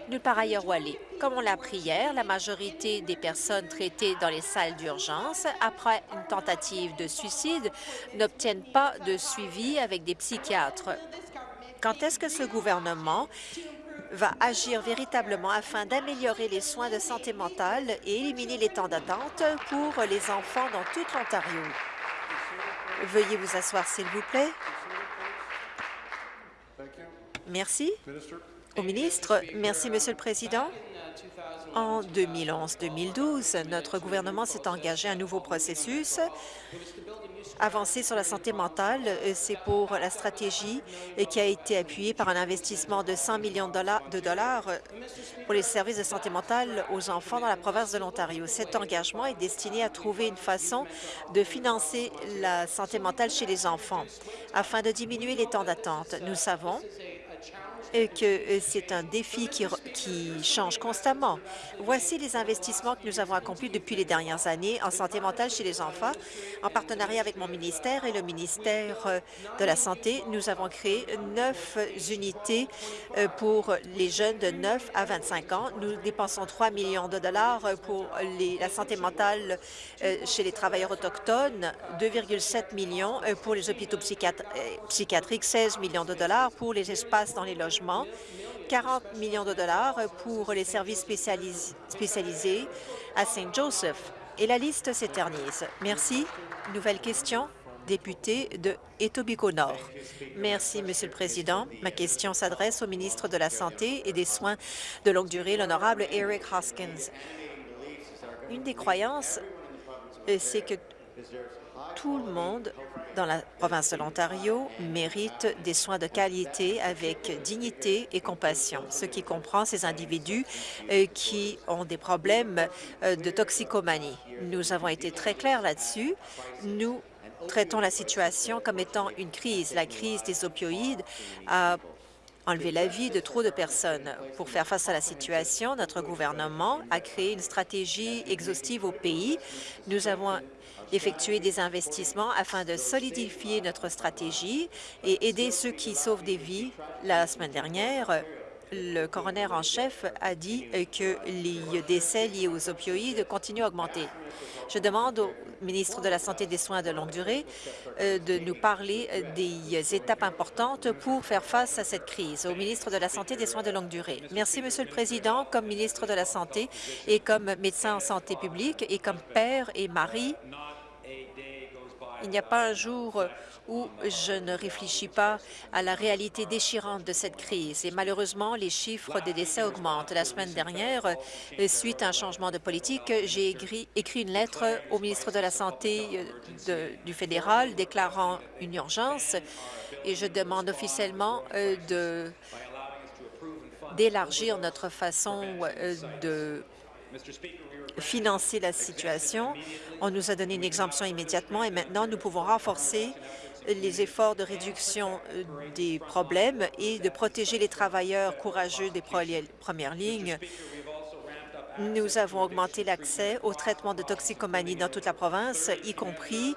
nulle part ailleurs où aller. Comme on l'a appris hier, la majorité des personnes traitées dans les salles d'urgence après une tentative de suicide n'obtiennent pas de suivi avec des psychiatres. Quand est-ce que ce gouvernement va agir véritablement afin d'améliorer les soins de santé mentale et éliminer les temps d'attente pour les enfants dans tout l'Ontario? Veuillez vous asseoir, s'il vous plaît. Merci. Au ministre, merci, Monsieur le Président. En 2011-2012, notre gouvernement s'est engagé à un nouveau processus Avancer sur la santé mentale, euh, c'est pour la stratégie euh, qui a été appuyée par un investissement de 100 millions de dollars euh, pour les services de santé mentale aux enfants dans la province de l'Ontario. Cet engagement est destiné à trouver une façon de financer la santé mentale chez les enfants afin de diminuer les temps d'attente. Nous savons que euh, c'est un défi qui, change constamment. Voici les investissements que nous avons accomplis depuis les dernières années en santé mentale chez les enfants. En partenariat avec mon ministère et le ministère euh, de la Santé, nous avons créé neuf unités euh, pour les jeunes de 9 à 25 ans. Nous dépensons 3 millions de dollars pour la santé mentale chez les travailleurs autochtones, 2,7 millions pour les hôpitaux psychiatriques, 16 millions de dollars pour les espaces dans les logements 40 millions de dollars pour les services spécialisés à Saint Joseph. Et la liste s'éternise. Merci. Nouvelle question député de Etobicoke Nord. Merci, Monsieur le Président. Ma question s'adresse au ministre de la Santé et des Soins de longue durée, l'honorable Eric Hoskins. Une des croyances, euh, c'est que tout le monde dans la province de l'Ontario mérite des soins de qualité avec dignité et compassion, ce qui comprend ces individus euh, qui ont des problèmes euh, de toxicomanie. Nous avons été très clairs là-dessus. Nous traitons la situation comme étant une crise. La crise des opioïdes a enlevé la vie de trop de personnes. Pour faire face à la situation, notre gouvernement a créé une stratégie exhaustive au pays. Nous avons effectuer des investissements afin de solidifier notre stratégie et aider ceux qui sauvent des vies. La semaine dernière, le coroner en chef a dit que les décès liés aux opioïdes continuent à augmenter. Je demande au ministre de la Santé et des Soins de longue durée euh, de nous parler des étapes importantes pour faire face à cette crise. Au ministre de la Santé et des Soins de longue durée. Merci, Monsieur le Président. Comme ministre de la Santé et comme médecin en santé publique et comme père et mari, il n'y a pas un jour où je ne réfléchis pas à la réalité déchirante de cette crise. Et malheureusement, les chiffres des décès augmentent. La semaine dernière, suite à un changement de politique, j'ai écrit, une lettre au ministre de la Santé euh, du fédéral déclarant une urgence et je demande officiellement euh, de d'élargir notre façon euh, de financer la situation. On nous a donné une exemption immédiatement et maintenant nous pouvons renforcer les efforts de réduction euh, des problèmes et de protéger les travailleurs courageux des premières lignes. Nous avons augmenté l'accès au traitement de toxicomanie dans toute la province, y compris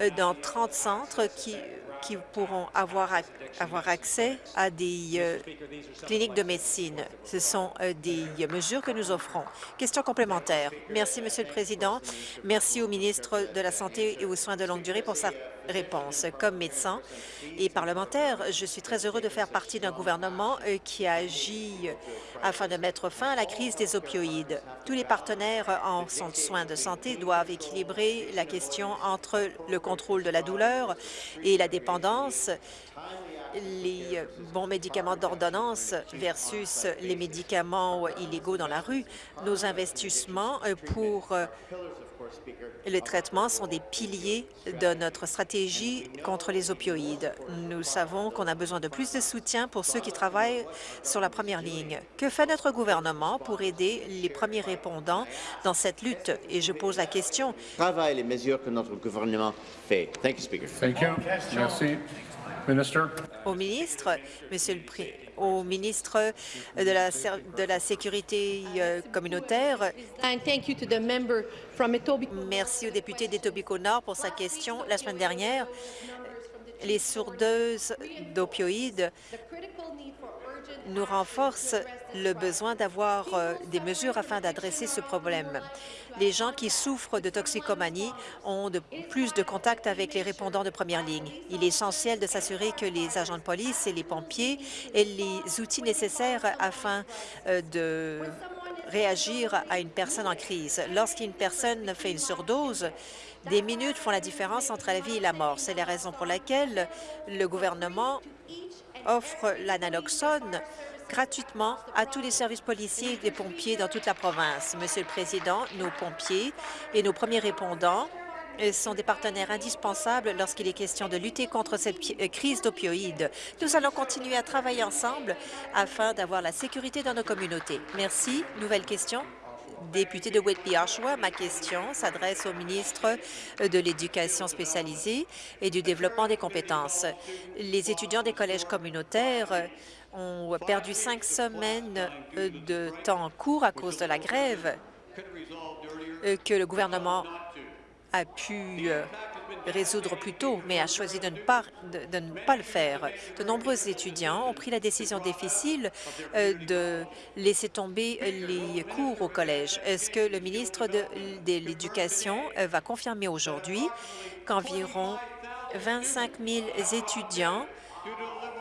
euh, dans 30 centres qui, qui pourront avoir, avoir accès à des euh, cliniques de médecine. Ce sont euh, des mesures que nous offrons. Question complémentaire. Merci, Monsieur le Président. Merci au ministre de la Santé et aux soins de longue durée pour sa réponse. Comme médecin et parlementaire, je suis très heureux de faire partie d'un gouvernement euh, qui agit afin de mettre fin à la crise des opioïdes. Tous les partenaires en soins de santé doivent équilibrer la question entre le contrôle de la douleur et la dépendance les bons médicaments d'ordonnance versus les médicaments illégaux dans la rue. Nos investissements pour les traitements sont des piliers de notre stratégie contre les opioïdes. Nous savons qu'on a besoin de plus de soutien pour ceux qui travaillent sur la première ligne. Que fait notre gouvernement pour aider les premiers répondants dans cette lutte? Et je pose la question.
Travail les mesures que notre gouvernement fait. Thank you, Speaker.
Thank you. Merci. Minister.
Au ministre, Monsieur le Pré au ministre de la, de la Sécurité euh, communautaire. Merci au député d'Etobicoke Nord pour sa question la semaine dernière. Les sourdeuses d'opioïdes nous renforcent le besoin d'avoir euh, des mesures afin d'adresser ce problème. Les gens qui souffrent de toxicomanie ont plus de contact avec les répondants de première ligne. Il est essentiel de s'assurer que les agents de police et les pompiers aient les outils nécessaires afin euh, de réagir à une personne en crise. Lorsqu'une personne fait une surdose, des minutes font la différence entre la vie et la mort. C'est la raison pour laquelle le gouvernement offre l'analoxone gratuitement à tous les services policiers et des pompiers dans toute la province. Monsieur le Président, nos pompiers et nos premiers répondants sont des partenaires indispensables lorsqu'il est question de lutter contre cette euh, crise d'opioïdes. Nous allons continuer à travailler ensemble afin d'avoir la sécurité dans nos communautés. Merci. Nouvelle question député de Whitby-Oshawa. Ma question s'adresse au ministre de l'Éducation spécialisée et du développement des compétences. Les étudiants des collèges communautaires ont perdu cinq semaines de temps court à cause de la grève que le gouvernement a pu euh, résoudre plus tôt, mais a choisi de ne, pas, de, ne pas le faire. De nombreux étudiants ont pris la décision difficile euh, de laisser tomber les cours au collège. Est-ce que le ministre de, l'Éducation euh, va confirmer aujourd'hui qu'environ 25 000 étudiants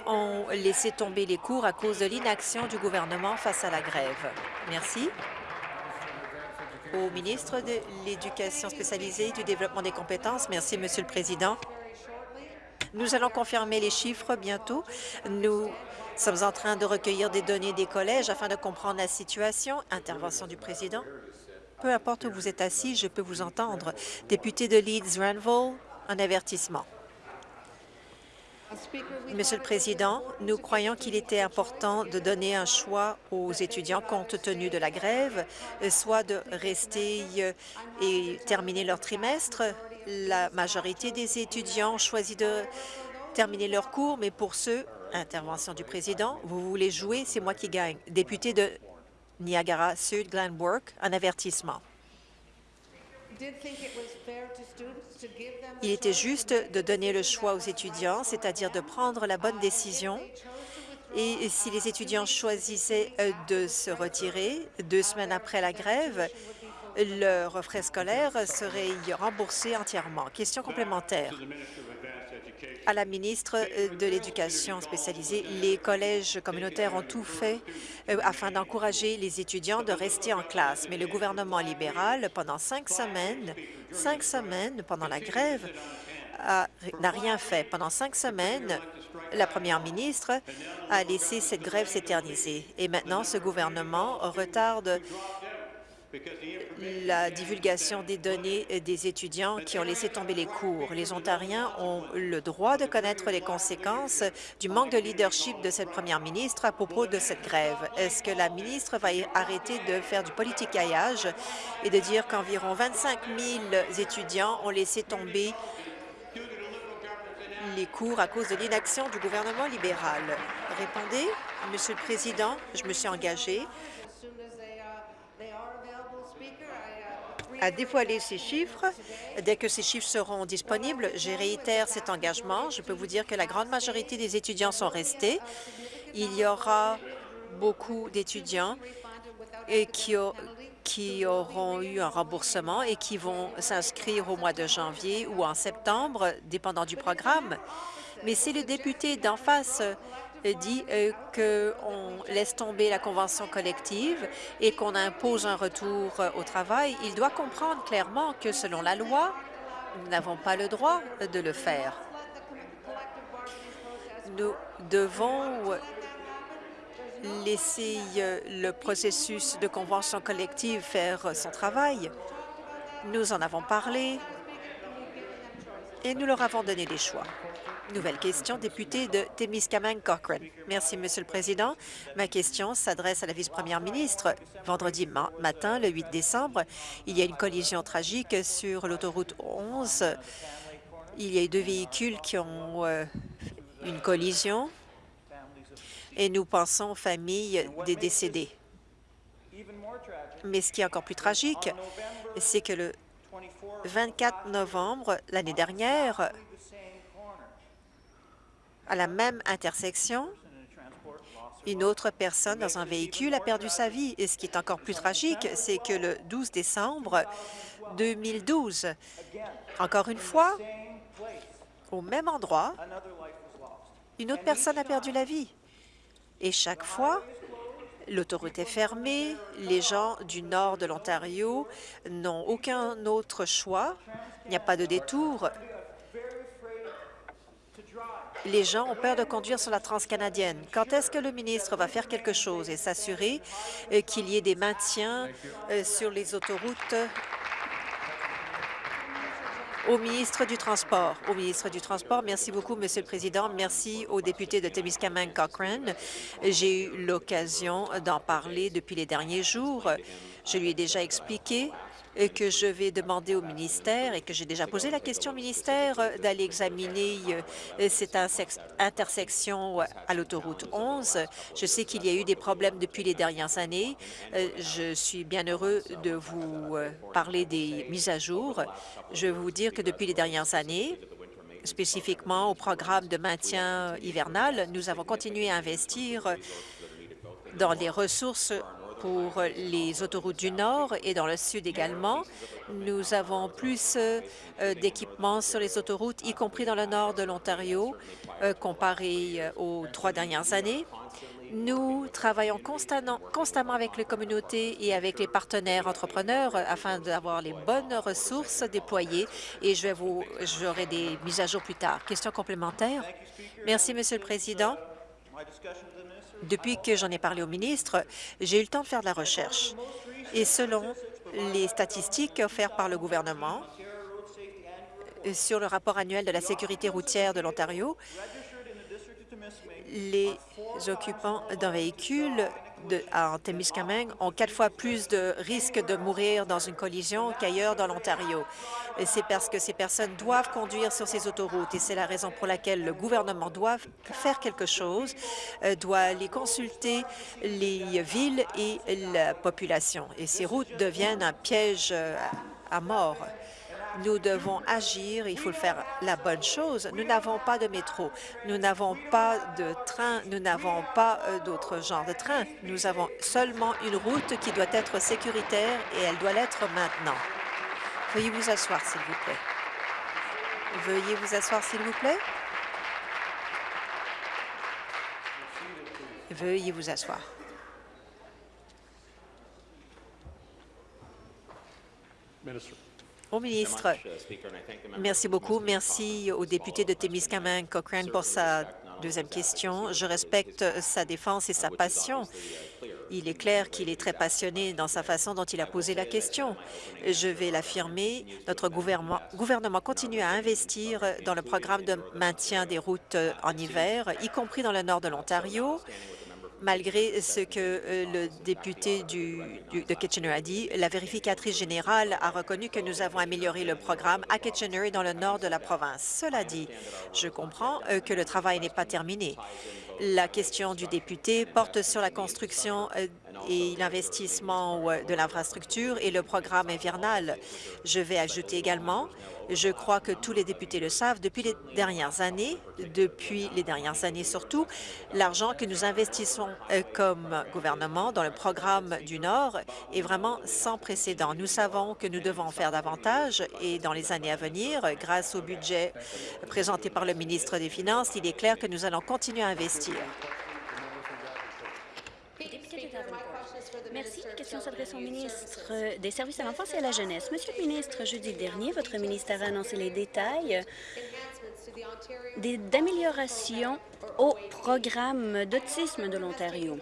ont laissé tomber les cours à cause de l'inaction du gouvernement face à la grève? Merci au ministre de l'Éducation spécialisée et du développement des compétences. Merci, Monsieur le Président. Nous allons confirmer les chiffres bientôt. Nous sommes en train de recueillir des données des collèges afin de comprendre la situation. Intervention du président. Peu importe où vous êtes assis, je peux vous entendre. Député de Leeds-Ranville, un avertissement. Monsieur le Président, nous croyons qu'il était important de donner un choix aux étudiants compte tenu de la grève, soit de rester euh, et terminer leur trimestre. La majorité des étudiants ont choisi de terminer leur cours, mais pour ceux, intervention du Président, vous voulez jouer, c'est moi qui gagne. Député de Niagara-Sud, Glenwork, un avertissement. Il était juste de donner le choix aux étudiants, c'est-à-dire de prendre la bonne décision. Et si les étudiants choisissaient euh, de se retirer deux semaines après la grève, leurs frais scolaires seraient remboursés entièrement. Question complémentaire à la ministre euh, de l'Éducation spécialisée. Les collèges communautaires ont tout fait euh, afin d'encourager les étudiants de rester en classe, mais le gouvernement libéral, pendant cinq semaines, cinq semaines pendant la grève, n'a rien fait. Pendant cinq semaines, la première ministre a laissé cette grève s'éterniser. Et maintenant, ce gouvernement retarde la divulgation des données des étudiants qui ont laissé tomber les cours. Les Ontariens ont le droit de connaître les conséquences du manque de leadership de cette première ministre à propos de cette grève. Est-ce que la ministre va arrêter de faire du politicaillage et de dire qu'environ 25 000 étudiants ont laissé tomber les cours à cause de l'inaction du gouvernement libéral? Répondez, Monsieur le Président, je me suis engagée à dévoiler ces chiffres. Dès que ces chiffres seront disponibles, je réitère cet engagement. Je peux vous dire que la grande majorité des étudiants sont restés. Il y aura beaucoup d'étudiants qui, qui auront eu un remboursement et qui vont s'inscrire au mois de janvier ou en septembre, dépendant du programme. Mais si le député d'en face dit euh, qu'on laisse tomber la convention collective et qu'on impose un retour euh, au travail, il doit comprendre clairement que selon la loi, nous n'avons pas le droit de le faire. Nous devons laisser euh, le processus de convention collective faire son travail. Nous en avons parlé et nous leur avons donné des choix. Nouvelle question, député de Témiscamingue Cochrane. Merci, Monsieur le Président. Ma question s'adresse à la vice-première ministre. Vendredi matin, le 8 décembre, il y a une collision tragique sur l'autoroute 11. Il y a eu deux véhicules qui ont euh, une collision et nous pensons aux familles des décédés. Mais ce qui est encore plus tragique, c'est que le 24 novembre, l'année dernière, à la même intersection, une autre personne dans un véhicule a perdu sa vie. Et ce qui est encore plus tragique, c'est que le 12 décembre 2012, encore une fois, au même endroit, une autre personne a perdu la vie. Et chaque fois, l'autoroute est fermée, les gens du nord de l'Ontario n'ont aucun autre choix, il n'y a pas de détour, les gens ont peur de conduire sur la transcanadienne. Quand est-ce que le ministre va faire quelque chose et s'assurer euh, qu'il y ait des maintiens euh, sur les autoroutes au ministre du Transport. Au ministre du Transport, merci beaucoup, Monsieur le Président. Merci au député de Témiscamingue Cochrane. J'ai eu l'occasion d'en parler depuis les derniers jours. Je lui ai déjà expliqué que je vais demander au ministère et que j'ai déjà posé la question au ministère euh, d'aller examiner euh, cette intersection à l'autoroute 11. Je sais qu'il y a eu des problèmes depuis les dernières années. Euh, je suis bien heureux de vous parler des mises à jour. Je veux vous dire que depuis les dernières années, spécifiquement au programme de maintien hivernal, nous avons continué à investir dans les ressources pour les autoroutes du Nord et dans le Sud également. Nous avons plus euh, d'équipements sur les autoroutes, y compris dans le nord de l'Ontario, euh, comparé euh, aux trois dernières années. Nous travaillons constamment, constamment avec les communautés et avec les partenaires entrepreneurs afin d'avoir les bonnes ressources déployées et je vais vous, j'aurai des mises à jour plus tard. Question complémentaire? Merci, Monsieur le Président. Depuis que j'en ai parlé au ministre, j'ai eu le temps de faire de la recherche. Et selon les statistiques offertes par le gouvernement euh, sur le rapport annuel de la sécurité routière de l'Ontario, les occupants d'un véhicule de, en ont quatre fois plus de risques de mourir dans une collision qu'ailleurs dans l'Ontario. C'est parce que ces personnes doivent conduire sur ces autoroutes et c'est la raison pour laquelle le gouvernement doit faire quelque chose, euh, doit aller consulter les villes et la population. Et ces routes deviennent un piège euh, à mort. Nous devons agir, il faut faire la bonne chose. Nous n'avons pas de métro, nous n'avons pas de train, nous n'avons pas euh, d'autres genres de train. Nous avons seulement une route qui doit être sécuritaire et elle doit l'être maintenant. Veuillez vous asseoir, s'il vous plaît. Veuillez vous asseoir, s'il vous plaît. Veuillez vous asseoir. Au ministre, merci beaucoup. Merci au député de Témiscamingue Cochrane pour sa deuxième question. Je respecte sa défense et sa passion. Il est clair qu'il est très passionné dans sa façon dont il a posé la question. Je vais l'affirmer, notre gouvernement, gouvernement continue à investir dans le programme de maintien des routes en hiver, y compris dans le nord de l'Ontario, malgré ce que euh, le député de Kitchener a dit, la vérificatrice générale a reconnu que nous avons amélioré le programme à Kitchener dans le nord de la province. Cela dit, je comprends euh, que le travail n'est pas terminé. La question du député porte sur la construction euh, et l'investissement de l'infrastructure et le programme invernal. Je vais ajouter également je crois que tous les députés le savent, depuis les dernières années, depuis les dernières années surtout, l'argent que nous investissons euh, comme gouvernement dans le programme du Nord est vraiment sans précédent. Nous savons que nous devons faire davantage et dans les années à venir, grâce au budget présenté par le ministre des Finances, il est clair que nous allons continuer à investir.
Merci. La question s'adresse au ministre des Services à l'enfance et à la jeunesse. Monsieur le ministre, jeudi dernier, votre ministère a annoncé les détails d'amélioration au programme d'autisme de l'Ontario.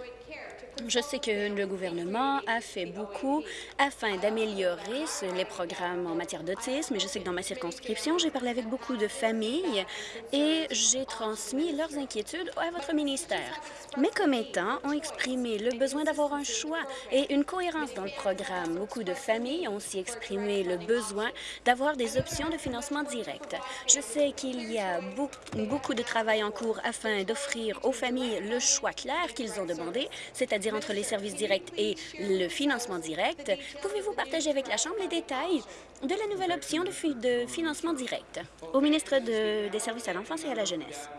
Je sais que le gouvernement a fait beaucoup afin d'améliorer les programmes en matière d'autisme. Je sais que dans ma circonscription, j'ai parlé avec beaucoup de familles et j'ai transmis leurs inquiétudes à votre ministère. Mes commettants ont exprimé le besoin d'avoir un choix et une cohérence dans le programme. Beaucoup de familles ont aussi exprimé le besoin d'avoir des options de financement direct. Je sais qu'il y a beaucoup de travail en cours afin d'offrir aux familles le choix clair qu'ils ont demandé, c'est-à-dire entre les services directs et le financement direct. Pouvez-vous partager avec la Chambre les détails de la nouvelle option de, financement direct au ministre des Services à l'enfance et à la jeunesse?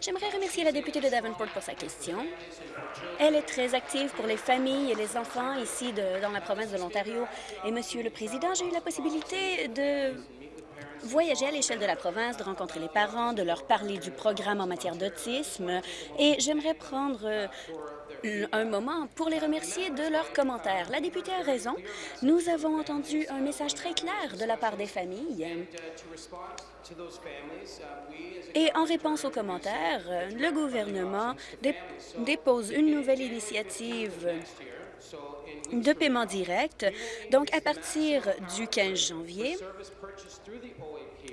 J'aimerais remercier la députée de Davenport pour sa question. Elle est très active pour les familles et les enfants ici dans la province de l'Ontario. Et, Monsieur le Président, j'ai eu la possibilité de voyager à l'échelle de la province, de rencontrer les parents, de leur parler du programme en matière d'autisme. Et j'aimerais prendre un moment pour les remercier de leurs commentaires. La députée a raison. Nous avons entendu un message très clair de la part des familles. Et en réponse aux commentaires, le gouvernement dépose une nouvelle initiative de paiement direct. Donc, à partir du 15 janvier,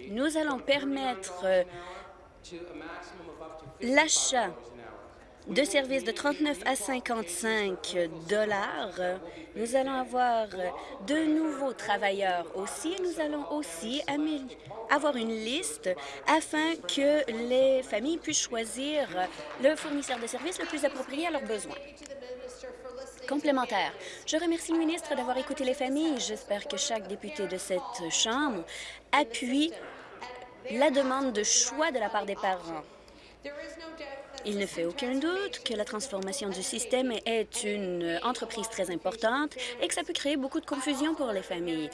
nous allons permettre l'achat de services de 39 à 55 dollars. Nous allons avoir de nouveaux travailleurs aussi. Nous allons aussi avoir une liste afin que les familles puissent choisir le fournisseur de services le plus approprié à leurs besoins. Complémentaire. Je remercie le ministre d'avoir écouté les familles. J'espère que chaque député de cette Chambre appuie la demande de choix de la part des parents. Il ne fait aucun doute que la transformation du système est une entreprise très importante et que ça peut créer beaucoup de confusion pour les familles.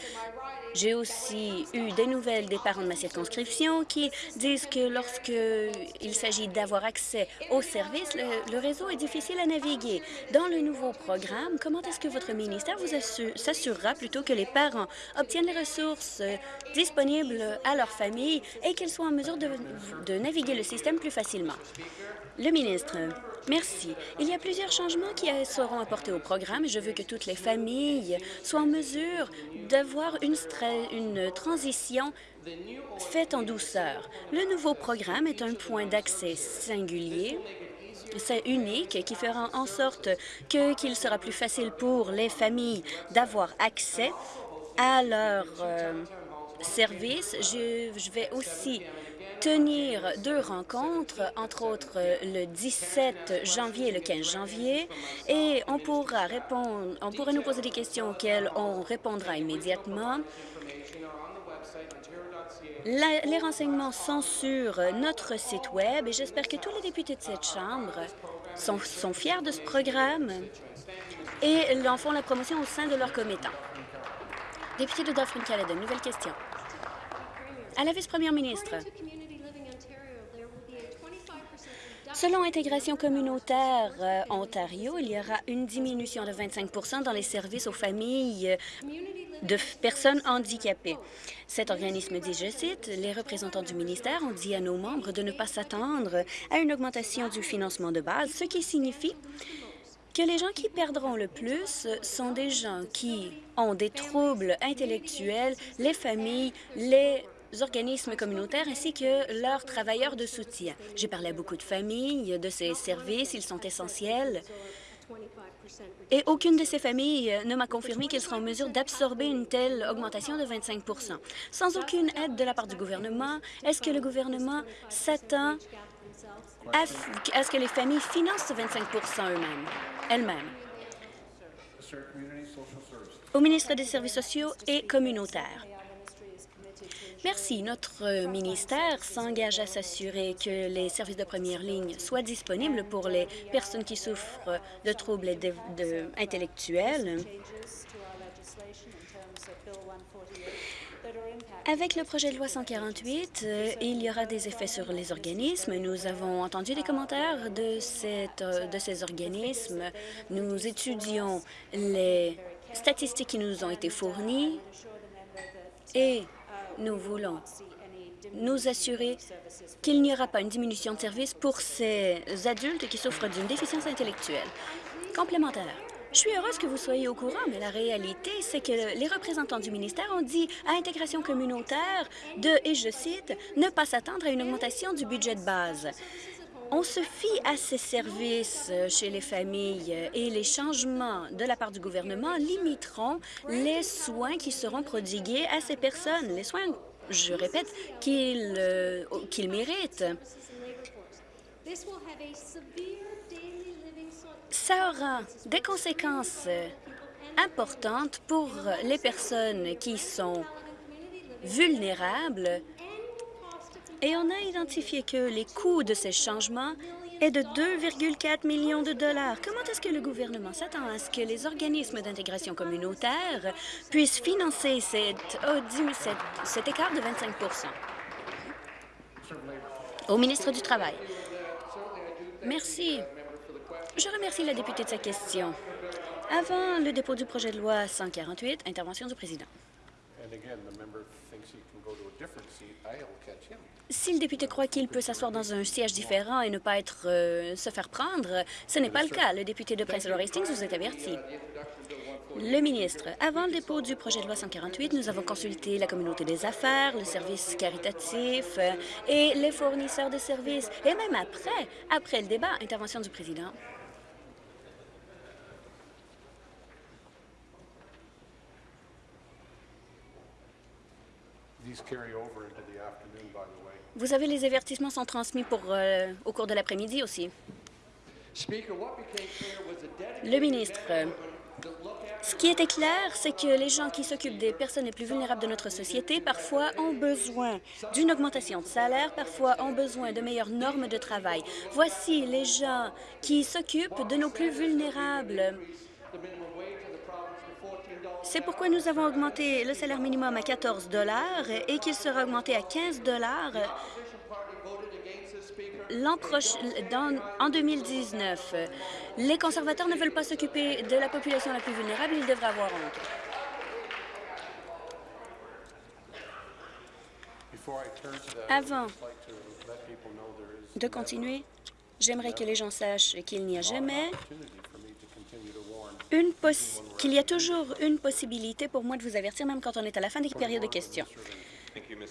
J'ai aussi eu des nouvelles des parents de ma circonscription qui disent que lorsqu'il s'agit d'avoir accès aux services, le, réseau est difficile à naviguer. Dans le nouveau programme, comment est-ce que votre ministère vous s'assurera plutôt que les parents obtiennent les ressources disponibles à leur famille et qu'ils soient en mesure de naviguer le système plus facilement? Le ministre, merci. Il y a plusieurs changements qui seront apportés au programme je veux que toutes les familles soient en mesure d'avoir une, une transition faite en douceur. Le nouveau programme est un point d'accès singulier c'est unique qui fera en sorte qu'il sera plus facile pour les familles d'avoir accès à leurs euh, services. Je, je vais aussi tenir deux rencontres, entre autres le 17 janvier et le 15 janvier, et on pourra répondre, on pourra nous poser des questions auxquelles on répondra immédiatement. les renseignements sont sur notre site Web et j'espère que tous les députés de cette Chambre sont, fiers de ce programme et en font la promotion au sein de leurs commettants. Député de Dauphin-Caledon, nouvelle question. À la vice-première ministre, Selon Intégration communautaire euh, Ontario, il y aura une diminution de 25% dans les services aux familles de personnes handicapées. Cet organisme dit, je cite, « Les représentants du ministère ont dit à nos membres de ne pas s'attendre à une augmentation du financement de base, ce qui signifie que les gens qui perdront le plus sont des gens qui ont des troubles intellectuels, les familles, les organismes communautaires ainsi que leurs travailleurs de soutien. J'ai parlé à beaucoup de familles de ces services, ils sont essentiels. Et aucune de ces familles ne m'a confirmé qu'elles seraient en mesure d'absorber une telle augmentation de 25% Sans aucune aide de la part du gouvernement, est-ce que le gouvernement s'attend à, ce que les familles financent ce 25 eux-mêmes, elles-mêmes? au ministre des Services sociaux et communautaires. Merci. Notre ministère s'engage à s'assurer que les services de première ligne soient disponibles pour les personnes qui souffrent de troubles intellectuels. Avec le projet de loi 148, euh, il y aura des effets sur les organismes. Nous avons entendu des commentaires de, euh, de ces organismes. Nous étudions les statistiques qui nous ont été fournies et nous voulons nous assurer qu'il n'y aura pas une diminution de services pour ces adultes qui souffrent d'une déficience intellectuelle. Complémentaire. Je suis heureuse que vous soyez au courant, mais la réalité, c'est que les représentants du ministère ont dit à Intégration communautaire de, et je cite, « ne pas s'attendre à une augmentation du budget de base ». On se fie à ces services euh, chez les familles euh, et les changements de la part du gouvernement limiteront les soins qui seront prodigués à ces personnes, les soins, je répète, qu'ils euh, méritent. Ça aura des conséquences importantes pour les personnes qui sont vulnérables et on a identifié que les coûts de ces changements est de 2,4 millions de dollars. Comment est-ce que le gouvernement s'attend à ce que les organismes d'intégration communautaire puissent financer oh, cet écart de 25% Au ministre du Travail. Merci. Je remercie la députée de sa question. Avant le dépôt du projet de loi 148, intervention du président. Si le député croit qu'il peut s'asseoir dans un siège différent et ne pas être euh, se faire prendre, ce n'est pas le cas. Le député de Prince Edward Hastings vous est averti. Le ministre, avant le dépôt du projet de loi 148, nous avons consulté la communauté des affaires, le service caritatif euh, et les fournisseurs de services. Et même après, après le débat, intervention du président. Vous avez les avertissements sont transmis pour, euh, au cours de l'après-midi aussi. Le ministre, ce qui était clair, c'est que les gens qui s'occupent des personnes les plus vulnérables de notre société parfois ont besoin d'une augmentation de salaire, parfois ont besoin de meilleures normes de travail. Voici les gens qui s'occupent de nos plus vulnérables. C'est pourquoi nous avons augmenté le salaire minimum à 14 et qu'il sera augmenté à 15 l'an prochain, dans- en 2019. Les conservateurs ne veulent pas s'occuper de la population la plus vulnérable, ils devraient avoir honte. Avant de continuer, j'aimerais que les gens sachent qu'il n'y a jamais qu'il y a toujours une possibilité pour moi de vous avertir, même quand on est à la fin des périodes de questions.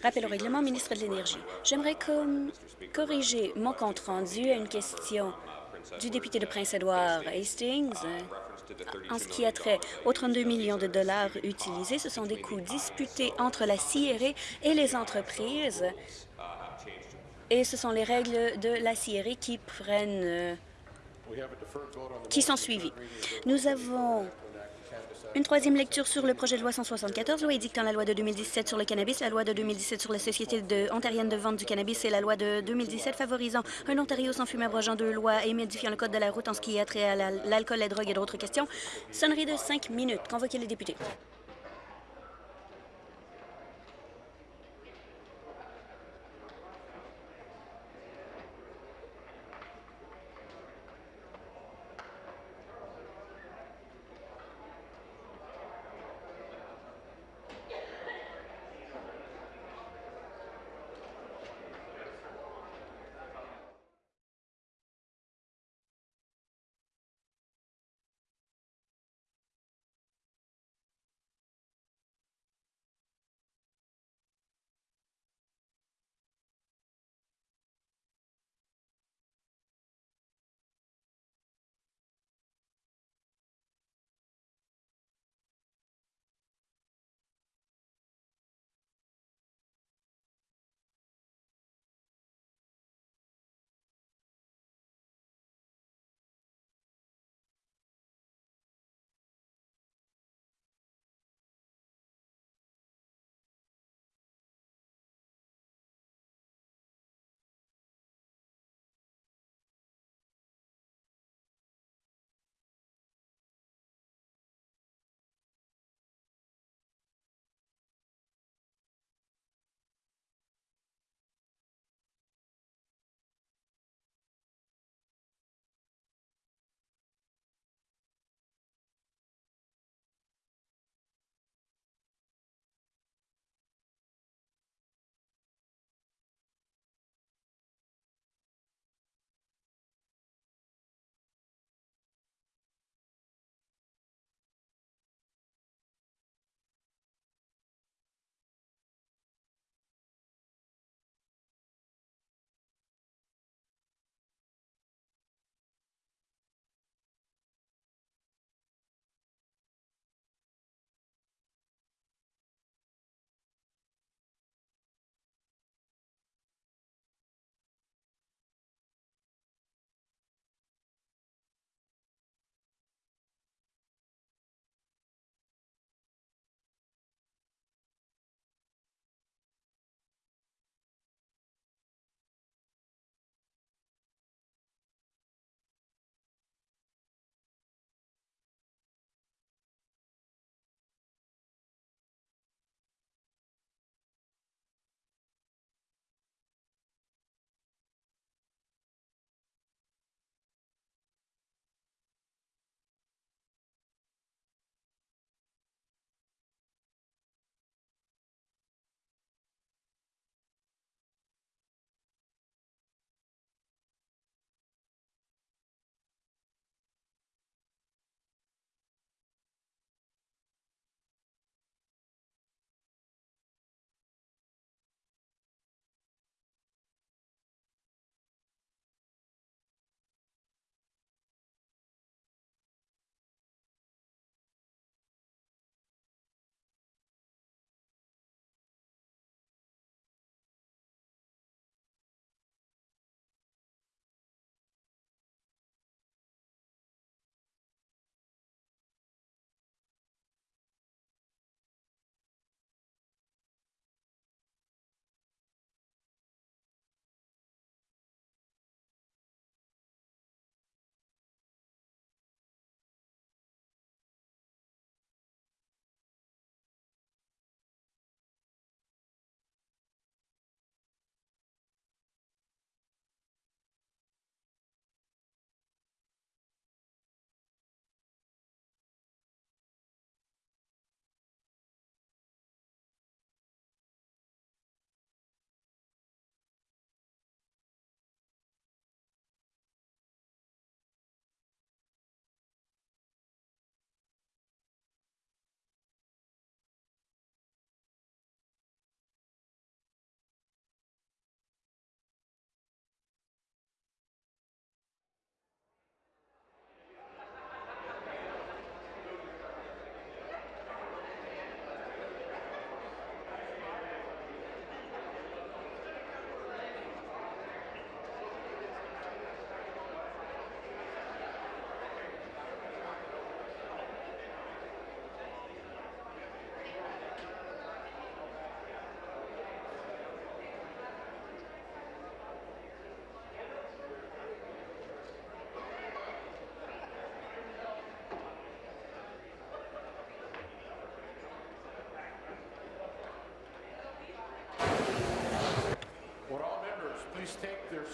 Rappel au règlement, ministre de l'Énergie. J'aimerais corriger mon compte-rendu à une question du député de Prince-Édouard Hastings. euh, En ce qui a trait aux 32 millions de dollars utilisés, ce sont des coûts disputés entre la CIRE et les entreprises. Et ce sont les règles de la CIRE qui prennent, qui sont suivies. Nous avons une troisième lecture sur le projet de loi 174, loi édictant la loi de 2017 sur le cannabis, la loi de 2017 sur la Société de, ontarienne de vente du cannabis et la loi de 2017 favorisant un Ontario sans fumée abrogeant deux lois et modifiant le code de la route en ce qui a trait à la- l'alcool, la drogue et d'autres questions. Sonnerie de cinq minutes. Convoquez les députés.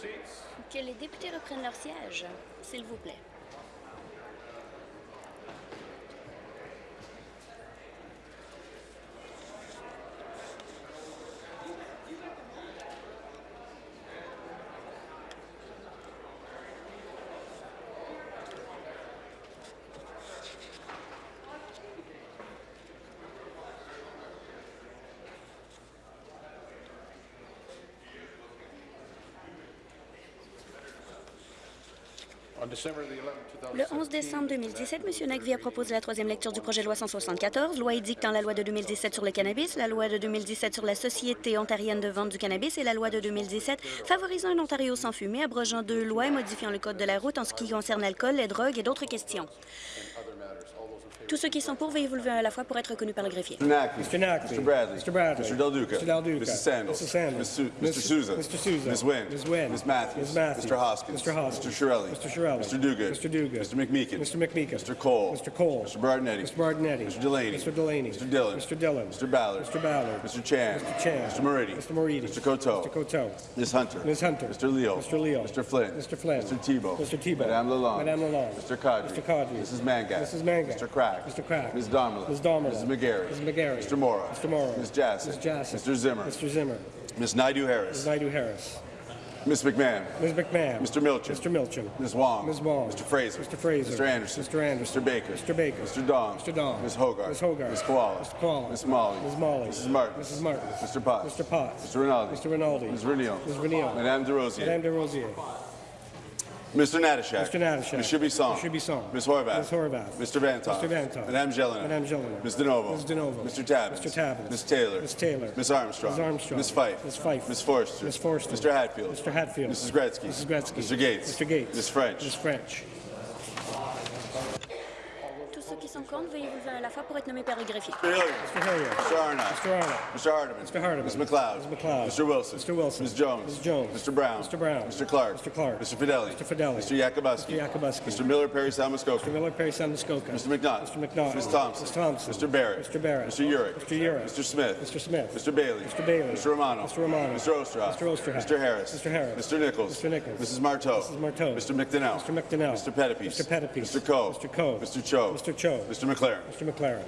Que les députés reprennent leur siège, s'il vous plaît. Le 11 décembre 2017, M. Nagvi a proposé la troisième lecture du projet de loi 174, loi édictant la loi de 2017 sur le cannabis, la loi de 2017 sur la Société ontarienne de vente du cannabis et la loi de 2017 favorisant un Ontario sans fumée, abrogeant deux lois et modifiant le code de la route en ce qui concerne l'alcool, les drogues et d'autres questions. Tous ceux qui sont pour, veuillez vous lever à la fois pour être reconnus par le greffier.
Mr.
Mr. Nackley.
Mr. Bradley.
Mr. Bradley.
Mr. Del Duca.
Mr. Del Duca.
Mrs. Sandals.
Mrs. Sandals. Miss-
Mr. Souza.
Mr. Souza.
Ms. Wynn.
Ms. Wynn.
Ms. Matthews.
Ms. Matthews.
Mr. Hoskins.
Mr. Hoskins.
Mr. Shirelli.
Mr. Shirelli.
Mr. Duguid.
Mr. Duguid.
Mr. McMeekin.
Mr. McMeekin.
Mr. Cole.
Mr. Cole.
Mr. Bardinetti.
Mr. Bardinetti.
Mr. Delaney.
Mr. Delaney.
Mr. Dillon.
Mr. Dillon.
Mr. Ballard.
Mr. Ballard.
Mr. Chan.
Mr. Chan.
Mr. Moridi.
Mr. Moridi.
Mr. Coteau.
Mr. Coteau.
Ms. Hunter.
Ms. Hunter.
Mr. Leo.
Mr. Leo.
Mr. Flynn.
Mr. Flynn.
Mr. Tebow.
Mr. Tebow.
Madame Lalonde.
Madame Lalonde.
Mr. Kadri.
Mr. Kadri.
Mrs. Mangat.
Mrs. Mangat.
Mr. Crack.
Mr. Crack.
Ms. Darmala.
Ms. Darmala.
Ms. McGarry.
Ms. McGarry.
Mr. Mora.
Mr. Mora.
Ms. Jassy.
Ms. Jassy.
Mr. Zimmer.
Mr. Zimmer.
Ms. Naidu Harris.
Ms. Naidu Harris.
Ms. McMahon.
Ms. McMahon.
Mr. Milchin.
Mr. Milchin.
Ms. Wong.
Ms. Wong.
Mr. Fraser.
Mr. Fraser.
Mr. Anderson.
Mr. Anderson.
Mr. Baker.
Mr. Baker.
Mr. Dong.
Mr. Dong.
Ms. Hogarth.
Ms. Hogarth.
Ms. Koala.
Ms. Koala.
Ms. Molly.
Ms. Molly.
Mrs. Martin.
Mrs. Martin.
Mr. Potts.
Mr. Potts.
Mr. Rinaldi.
Mr. Rinaldi.
Ms. Renio.
Ms. Renio.
Madame De Rosier.
Madame de Rosier.
Mr. Natashak.
Mr. Natashak.
Ms. Shibisong.
Ms. Shibisong.
Ms. Horvath.
Ms. Horvath.
Mr. Vanthof.
Mr. Vanthof.
Madame Jelena.
Madame Jelena.
Ms. DeNovo.
Ms. DeNovo.
Mr. Tabbins.
Mr. Tabbins.
Ms. Taylor.
Ms. Taylor.
Ms. Armstrong.
Ms. Armstrong.
Ms. Fife.
Ms. Fife.
Ms. Forster.
Ms. Forster.
Mr. Hatfield.
Mr. Hatfield.
Mrs. Gretzky.
Mrs. Gretzky.
Mr. Gates.
Mr. Gates.
Ms. French.
Ms. French.
Tous ceux qui sont contre, veuillez vous lever à la fois pour être nommés par le greffier.
Mr. Hilliard.
Mr. Hilliard.
Mr. Arnott.
Mr. Arnott.
Mr. Hardeman.
Mr. Hardeman.
Ms. McLeod.
Ms. McLeod.
Mr. Wilson.
Mr. Wilson.
Ms. Jones.
Ms. Jones.
Mr. Brown.
Mr. Brown.
Mr. Clark.
Mr. Clark.
Mr. Fideli.
Mr. Fideli.
Mr. Yakubowski.
Mr. Yakubowski.
Mr. Miller Perry Salmuskoka.
Mr. Miller Perry Muskoka.
Mr. McNaught.
Mr. McNaught.
Ms. Thompson.
Ms. Thompson.
Mr. Barrett.
Mr. Barrett.
Mr. Urick.
Mr. Urick.
Mr. Smith.
Mr. Smith.
Mr. Bailey.
Mr. Bailey.
Mr. Romano.
Mr. Romano.
Mr. Osterhoff.
Mr. Osterhoff.
Mr. Harris.
Mr. Harris.
Mr. Nichols.
Mr. Nichols.
Mrs. Marteau.
Mrs. Marteau.
Mr. McDonnell.
Mr. McDonnell.
Mr. Pettipies.
Mr. Pettipies.
Mr. Coe.
Mr. Coe.
Mr. Cho.
Mr. Cho.
Mr. McLaren.
Mr. McLaren.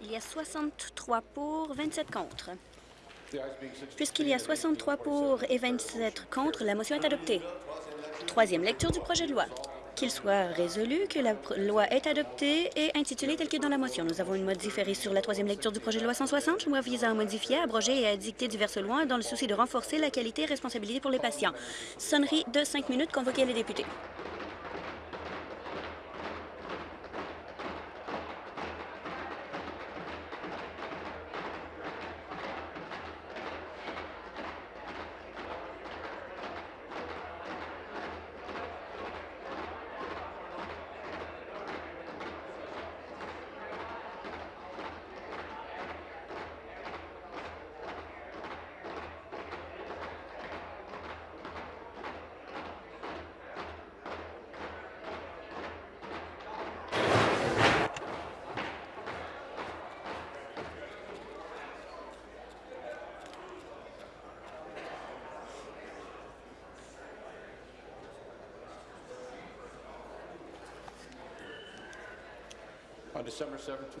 Il y a 63 pour, 27 contre.
The ayes being 63,
Puisqu'il y a
the nays
63 pour et 27 contre, la motion est adoptée. Troisième lecture du projet de loi. Qu'il soit résolu que la loi est adoptée et intitulée telle que dans la motion. Nous avons une mode différée sur la troisième lecture du projet de loi 160, loi visant à modifier, abroger et à dicter diverses lois dans le souci de renforcer la qualité et responsabilité pour les patients. Sonnerie de cinq minutes, convoquez les députés. Le 7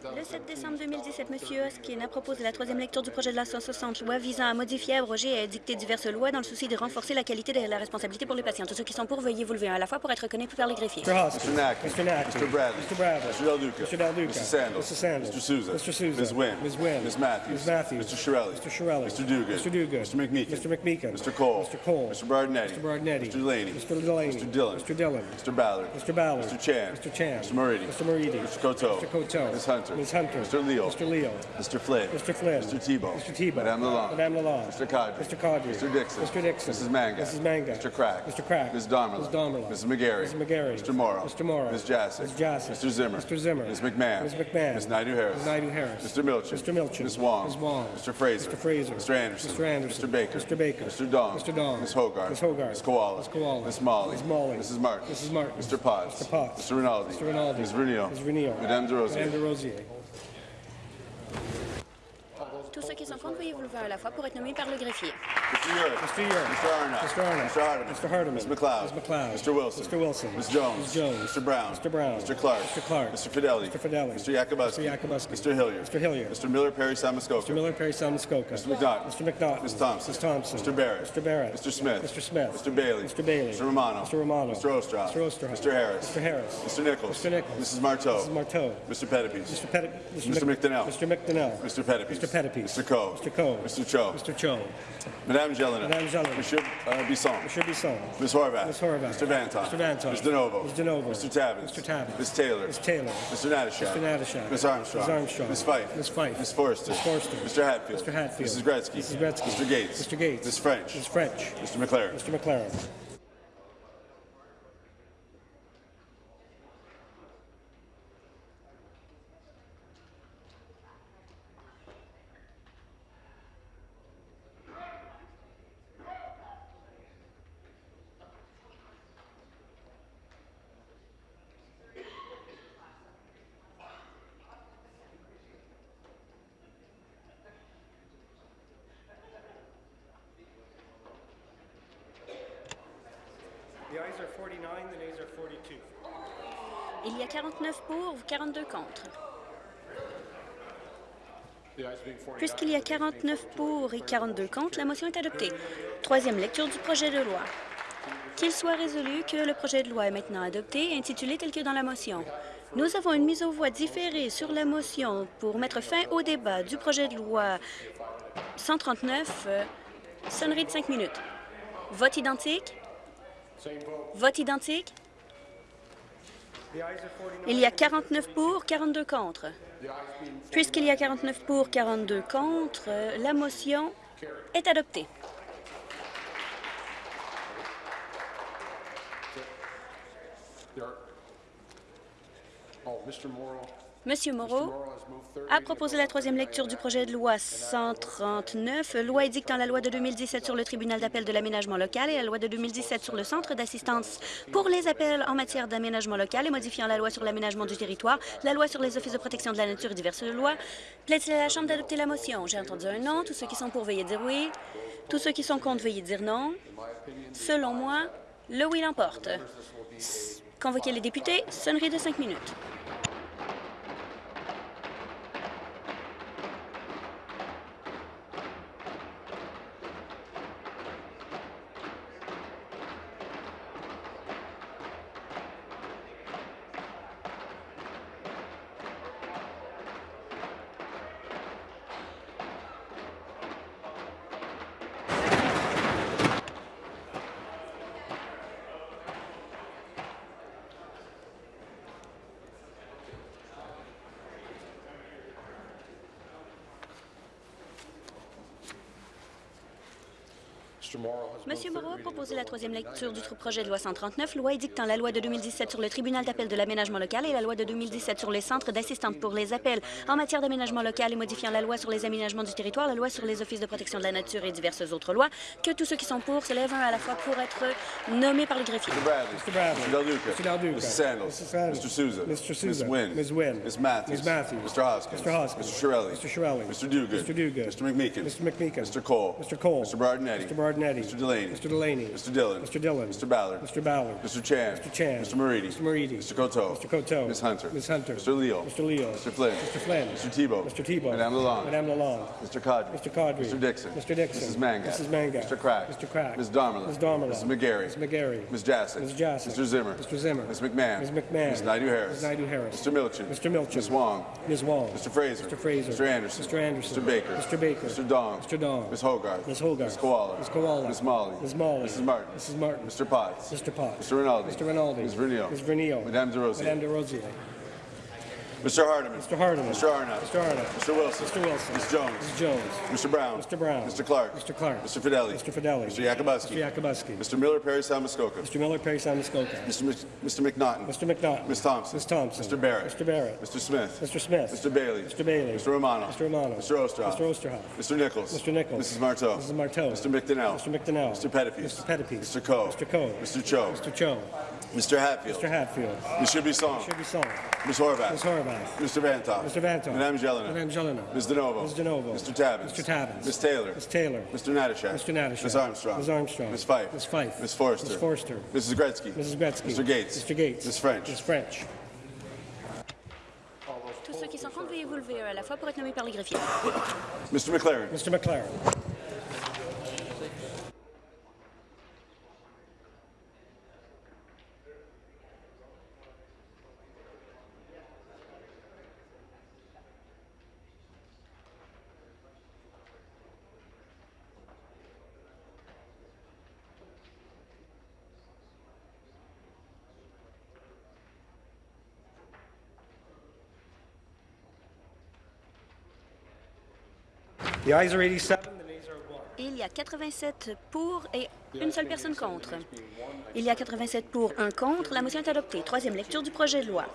2017,
décembre 2017, M. Hoskin a proposé la troisième lecture du projet de loi 160, loi visant à modifier, abroger et à dicter diverses lois dans le souci de renforcer la qualité et la responsabilité pour les patients. Tous ceux qui sont pour, veuillez vous lever à la fois pour être reconnus par les greffiers.
Mr. Hoskins.
Mr. Nackley.
Mr. Nackley.
Mr. Bradley.
Mr. Bradley.
Mr. Del Duca.
Mr. Del Duca.
Mrs. Sandals.
Mrs. Sandals.
Mr. Souza.
Mr. Souza.
Ms. Wynn.
Ms. Wynn.
Ms. Matthews.
Ms. Matthews.
Mr. Shirelli.
Mr. Shirelli.
Mr. Duguid.
Mr. Duguid.
Mr. McMeekin.
Mr. McMeekin.
Mr. Cole.
Mr. Cole.
Mr. Bardinetti.
Mr. Bardinetti.
Mr. Delaney.
Mr. Delaney.
Mr. Dillon.
Mr. Dillon.
Mr. Ballard.
Mr. Ballard.
Mr. Chan.
Mr. Chan.
Mr. Moridi.
Mr. Moridi.
Mr. Coteau.
Mr. Coteau.
Ms. Hunter.
Ms. Hunter.
Mr. Leo.
Mr. Leo.
Mr. Flynn.
Mr. Flynn.
Mr. Tebow.
Mr. Tebow.
Madame Lalonde.
Madame Lalonde.
Mr. Cadre.
Mr. Cadre.
Mr. Dixon.
Mr. Dixon.
Mrs. Manga.
Mrs. Manga.
Mr. Crack.
Mr. Crack.
Ms. Damerla.
Ms. Damerla.
Mrs. McGarry.
Mrs. McGarry.
Mr. Morrow.
Mr. Morrow.
Ms. Jassic.
Ms. Jassic.
Mr. Zimmer.
Mr. Zimmer.
Ms. McMahon.
Ms. McMahon.
Ms. Naidu Harris.
Ms. Naidu Harris.
Mr. Milchin.
Mr. Milchin.
Ms. Wong.
Ms. Wong.
Mr. Fraser.
Mr. Fraser.
Mr. Anderson.
Mr. Anderson.
Mr. Baker.
Mr. Baker.
Mr. Dong.
Mr. Dong.
Ms. Hogarth.
Ms. Hogarth.
Ms. Koala.
Ms. Koala.
Ms. Molly.
Ms. Molly.
Mrs. Martin.
Mrs. Martin.
Mr. Potts.
Mr. Potts.
Mr. Rinaldi.
Mr. Rinaldi.
Ms. Vernio.
Ms. Vernio.
Madame De Rosier.
Rosier.
Tous ceux qui sont contre, veuillez vous lever à la fois pour être nommés par le greffier.
Mr. Urick.
Mr. Urick.
Mr. Arnott.
Mr. Arnott.
Mr. Hardeman.
Mr. Hardeman.
Ms. McLeod.
Ms. McLeod.
Mr. Wilson.
Mr. Wilson.
Ms. Jones.
Ms. Jones.
Mr. Brown.
Mr. Brown.
Mr. Clark.
Mr. Clark.
Mr. Fidelli.
Mr. Fidelli.
Mr. Yakubowski.
Mr. Yakubowski.
Mr. Hilliard.
Mr. Hilliard.
Mr. Miller Perry Samuskoka.
Mr. Miller Perry Salmuskoka.
Mr. McNaughton.
Mr. McNaughton.
Ms. Thompson.
Ms. Thompson.
Mr. Barrett.
Mr. Barrett.
Mr. Smith.
Mr. Smith.
Mr. Bailey.
Mr. Bailey.
Mr. Romano.
Mr. Romano.
Mr. Ostroff.
Mr. Ostroff.
Mr. Harris.
Mr. Harris.
Mr. Nichols.
Mr. Nichols.
Mrs. Marteau.
Mrs. Marteau.
Mr. Pettipies.
Mr. Pettit.
Mr. McDonnell.
Mr. McDonnell.
Mr. Pettipies.
Mr. Pettipies.
Mr. Coe.
Mr. Coe.
Mr. Cho.
Mr. Cho.
Madame Jelena.
Madame Jelena.
Monsieur uh, Bisson.
Mr. Bisson.
Ms. Horvath.
Ms. Horvath.
Mr. Vantoff.
Mr. Vantoff.
Ms. DeNovo.
Ms. DeNovo.
Mr. Tabbins.
Mr. Tabbins.
Ms. Taylor.
Ms. Taylor.
Mr. Natashak.
Mr. Natashak.
Ms. Armstrong.
Ms. Armstrong.
Ms. Fife.
Ms. Fife.
Ms. Forrester.
Ms. Forrester.
Mr. Hatfield.
Mr. Hatfield.
Mrs. Gretzky.
Mrs. Gretzky.
Mr. Gates.
Mr. Gates.
Ms. French.
Ms. French.
Mr. McLaren.
Mr. McLaren.
Il y a 49 pour, 42 contre.
The ayes being 49.
Puisqu'il y a 49 pour et 42 contre, la motion est adoptée. Troisième lecture du projet de loi. Qu'il soit résolu que le projet de loi est maintenant adopté, intitulé tel que dans la motion. Nous avons une mise aux voix différée sur la motion pour mettre fin au débat du projet de loi 139. euh, sonnerie de 5 minutes. Vote identique.
Vote.
Identique.
The ayes are 49.
Il y a 49 pour, 42 contre. Puisqu'il y a 49 pour, 42 contre, la motion est adoptée.
Oh, Mr. Morrow.
Monsieur. Moreau a proposé la troisième lecture du projet de loi 139, loi édictant la loi de 2017 sur le tribunal d'appel de l'aménagement local et la loi de 2017 sur le centre d'assistance pour les appels en matière d'aménagement local et modifiant la loi sur l'aménagement du territoire, la loi sur les offices de protection de la nature et diverses lois. Plaît-il à la Chambre d'adopter la motion? J'ai entendu un non. Tous ceux qui sont pour, veuillez dire oui. Tous ceux qui sont contre, veuillez dire non. Selon moi, le oui l'emporte. Convoquez les députés. Sonnerie de cinq minutes.
The
la troisième lecture du
99.
projet de loi 139, loi édictant la loi de 2017 sur le tribunal d'appel de l'aménagement local et la loi de 2017 sur les centres d'assistance pour les appels en matière d'aménagement local et modifiant la loi sur les aménagements du territoire, la loi sur les offices de protection de la nature et diverses autres lois, que tous ceux qui sont pour se lèvent un à la fois pour être nommés par le greffier.
Mr. Bradley.
Mr. Bradley.
Mr. Del Duca.
Mr. Del Duca.
Mrs. Sandals.
Mrs. Sandals.
Mr. Souza.
Mr. Souza.
Ms. Wynn.
Ms. Wynn.
Ms. Matthews.
Ms. Matthews.
Mr. Hoskins.
Mr. Hoskins.
Mr. Shirelli.
Mr. Shirelli.
Mr. Duguid.
Mr. Duguid.
Mr. McMeekin.
Mr. McMeekin.
Mr. Cole.
Mr. Cole.
Mr. Bardinetti.
Mr. Bardinetti.
Mr. Delaney.
Mr. Delaney.
Mr. Dillon.
Mr. Dillon.
Mr. Ballard.
Mr. Ballard.
Mr. Chan.
Mr. Chan.
Mr. Moridi.
Mr. Moridi.
Mr. Coteau.
Mr. Coteau.
Ms. Hunter.
Ms. Hunter.
Mr. Leo.
Mr. Leo.
Mr. Flynn.
Mr. Flynn.
Mr. Tebow.
Mr. Tebow.
Madame Lalonde.
Madame Lalonde.
Mr. Cadre.
Mr. Cadre.
Mr. Dixon.
Mr. Dixon.
Mrs. Manga.
Mrs. Manga.
Mr. Crack.
Mr. Crack.
Ms. Darmala.
Ms. Darmala.
Mrs. McGarry.
Ms. McGarry.
Ms. Jassic.
Ms. Jassic.
Mr. Zimmer.
Mr. Zimmer.
Ms. McMahon.
Ms. McMahon.
Ms. Naidu Harris.
Ms. Naidu Harris.
Mr. Milchin.
Mr. Milchin.
Ms. Wong.
Ms. Wong.
Mr. Fraser.
Mr. Fraser.
Mr. Anderson.
Mr. Anderson.
Mr. Baker.
Mr. Baker.
Mr. Dong.
Mr. Dong.
Ms. Hogarth.
Ms. Hogarth.
Ms. Koala.
Ms. Koala.
Ms. Molly.
Ms. Molly.
Mrs. Martin.
Mrs. Martin.
Mr. Potts.
Mr. Potts.
Mr. Rinaldi.
Mr. Rinaldi.
Ms. Vernio.
Ms. Vernio.
Madame De Rosier.
Madame de Rosier.
Mr. Hardeman.
Mr. Hardeman.
Mr. Arnott.
Mr. Arnott.
Mr. Wilson.
Mr. Wilson.
Ms. Jones.
Ms. Jones.
Mr. Brown.
Mr. Brown.
Mr. Clark.
Mr. Clark.
Mr. Fidelli.
Mr. Fidelli.
Mr. Yakubuski.
Mr. Yakubuski.
Mr. Miller, Perry Muskoka.
Mr. Miller, Perry Sound, Muskoka.
Mr. Mr. McNaughton.
Mr. McNaughton.
Ms. Thompson.
Ms. Thompson.
Mr. Barrett.
Mr. Barrett.
Mr. Smith.
Mr. Smith.
Mr. Bailey.
Mr. Bailey.
Mr. Romano.
Mr. Romano.
Mr. Osterhoff.
Mr. Osterhoff.
Mr. Nichols.
Mr. Nichols.
Mrs. Marteau.
Mrs. Marteau.
Mr. McDonnell.
Mr. McDonnell.
Mr. Pettipies.
Mr. Pettipies.
Mr. Coe.
Mr. Coe.
Mr. Cho.
Mr. Cho.
Mr. Hatfield.
Mr. Hatfield.
Monsieur Bisson.
Should be song.
Ms. Horvath.
Ms. Horvath.
Mr. Vantoff.
Mr. Vantoff.
Madame Jelena.
Madame Jelena.
Ms. DeNovo.
Ms. DeNovo.
Mr. Tabbins.
Mr. Tabbins.
Ms. Taylor.
Ms. Taylor.
Mr. Natashak.
Mr. Natashak.
Ms. Armstrong.
Ms. Armstrong.
Ms. Fife.
Ms. Fife.
Ms. Forster.
Ms. Forster.
Mrs. Gretzky.
Mrs. Gretzky.
Mr. Gates.
Mr. Gates.
Ms. French.
Ms. French.
Tous ceux qui sont contre, veuillez vous lever à la fois pour être nommés par les greffiers.
Mr. McLaren.
Mr. McLaren.
Il y a 87 pour et une seule personne contre. Il y a 87 pour, un contre. La motion est adoptée. Troisième lecture du projet de loi.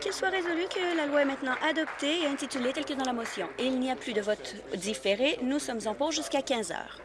Qu'il soit résolu que la loi est maintenant adoptée et intitulée telle que dans la motion. Il n'y a plus de vote différé. Nous sommes en pause jusqu'à 15 heures.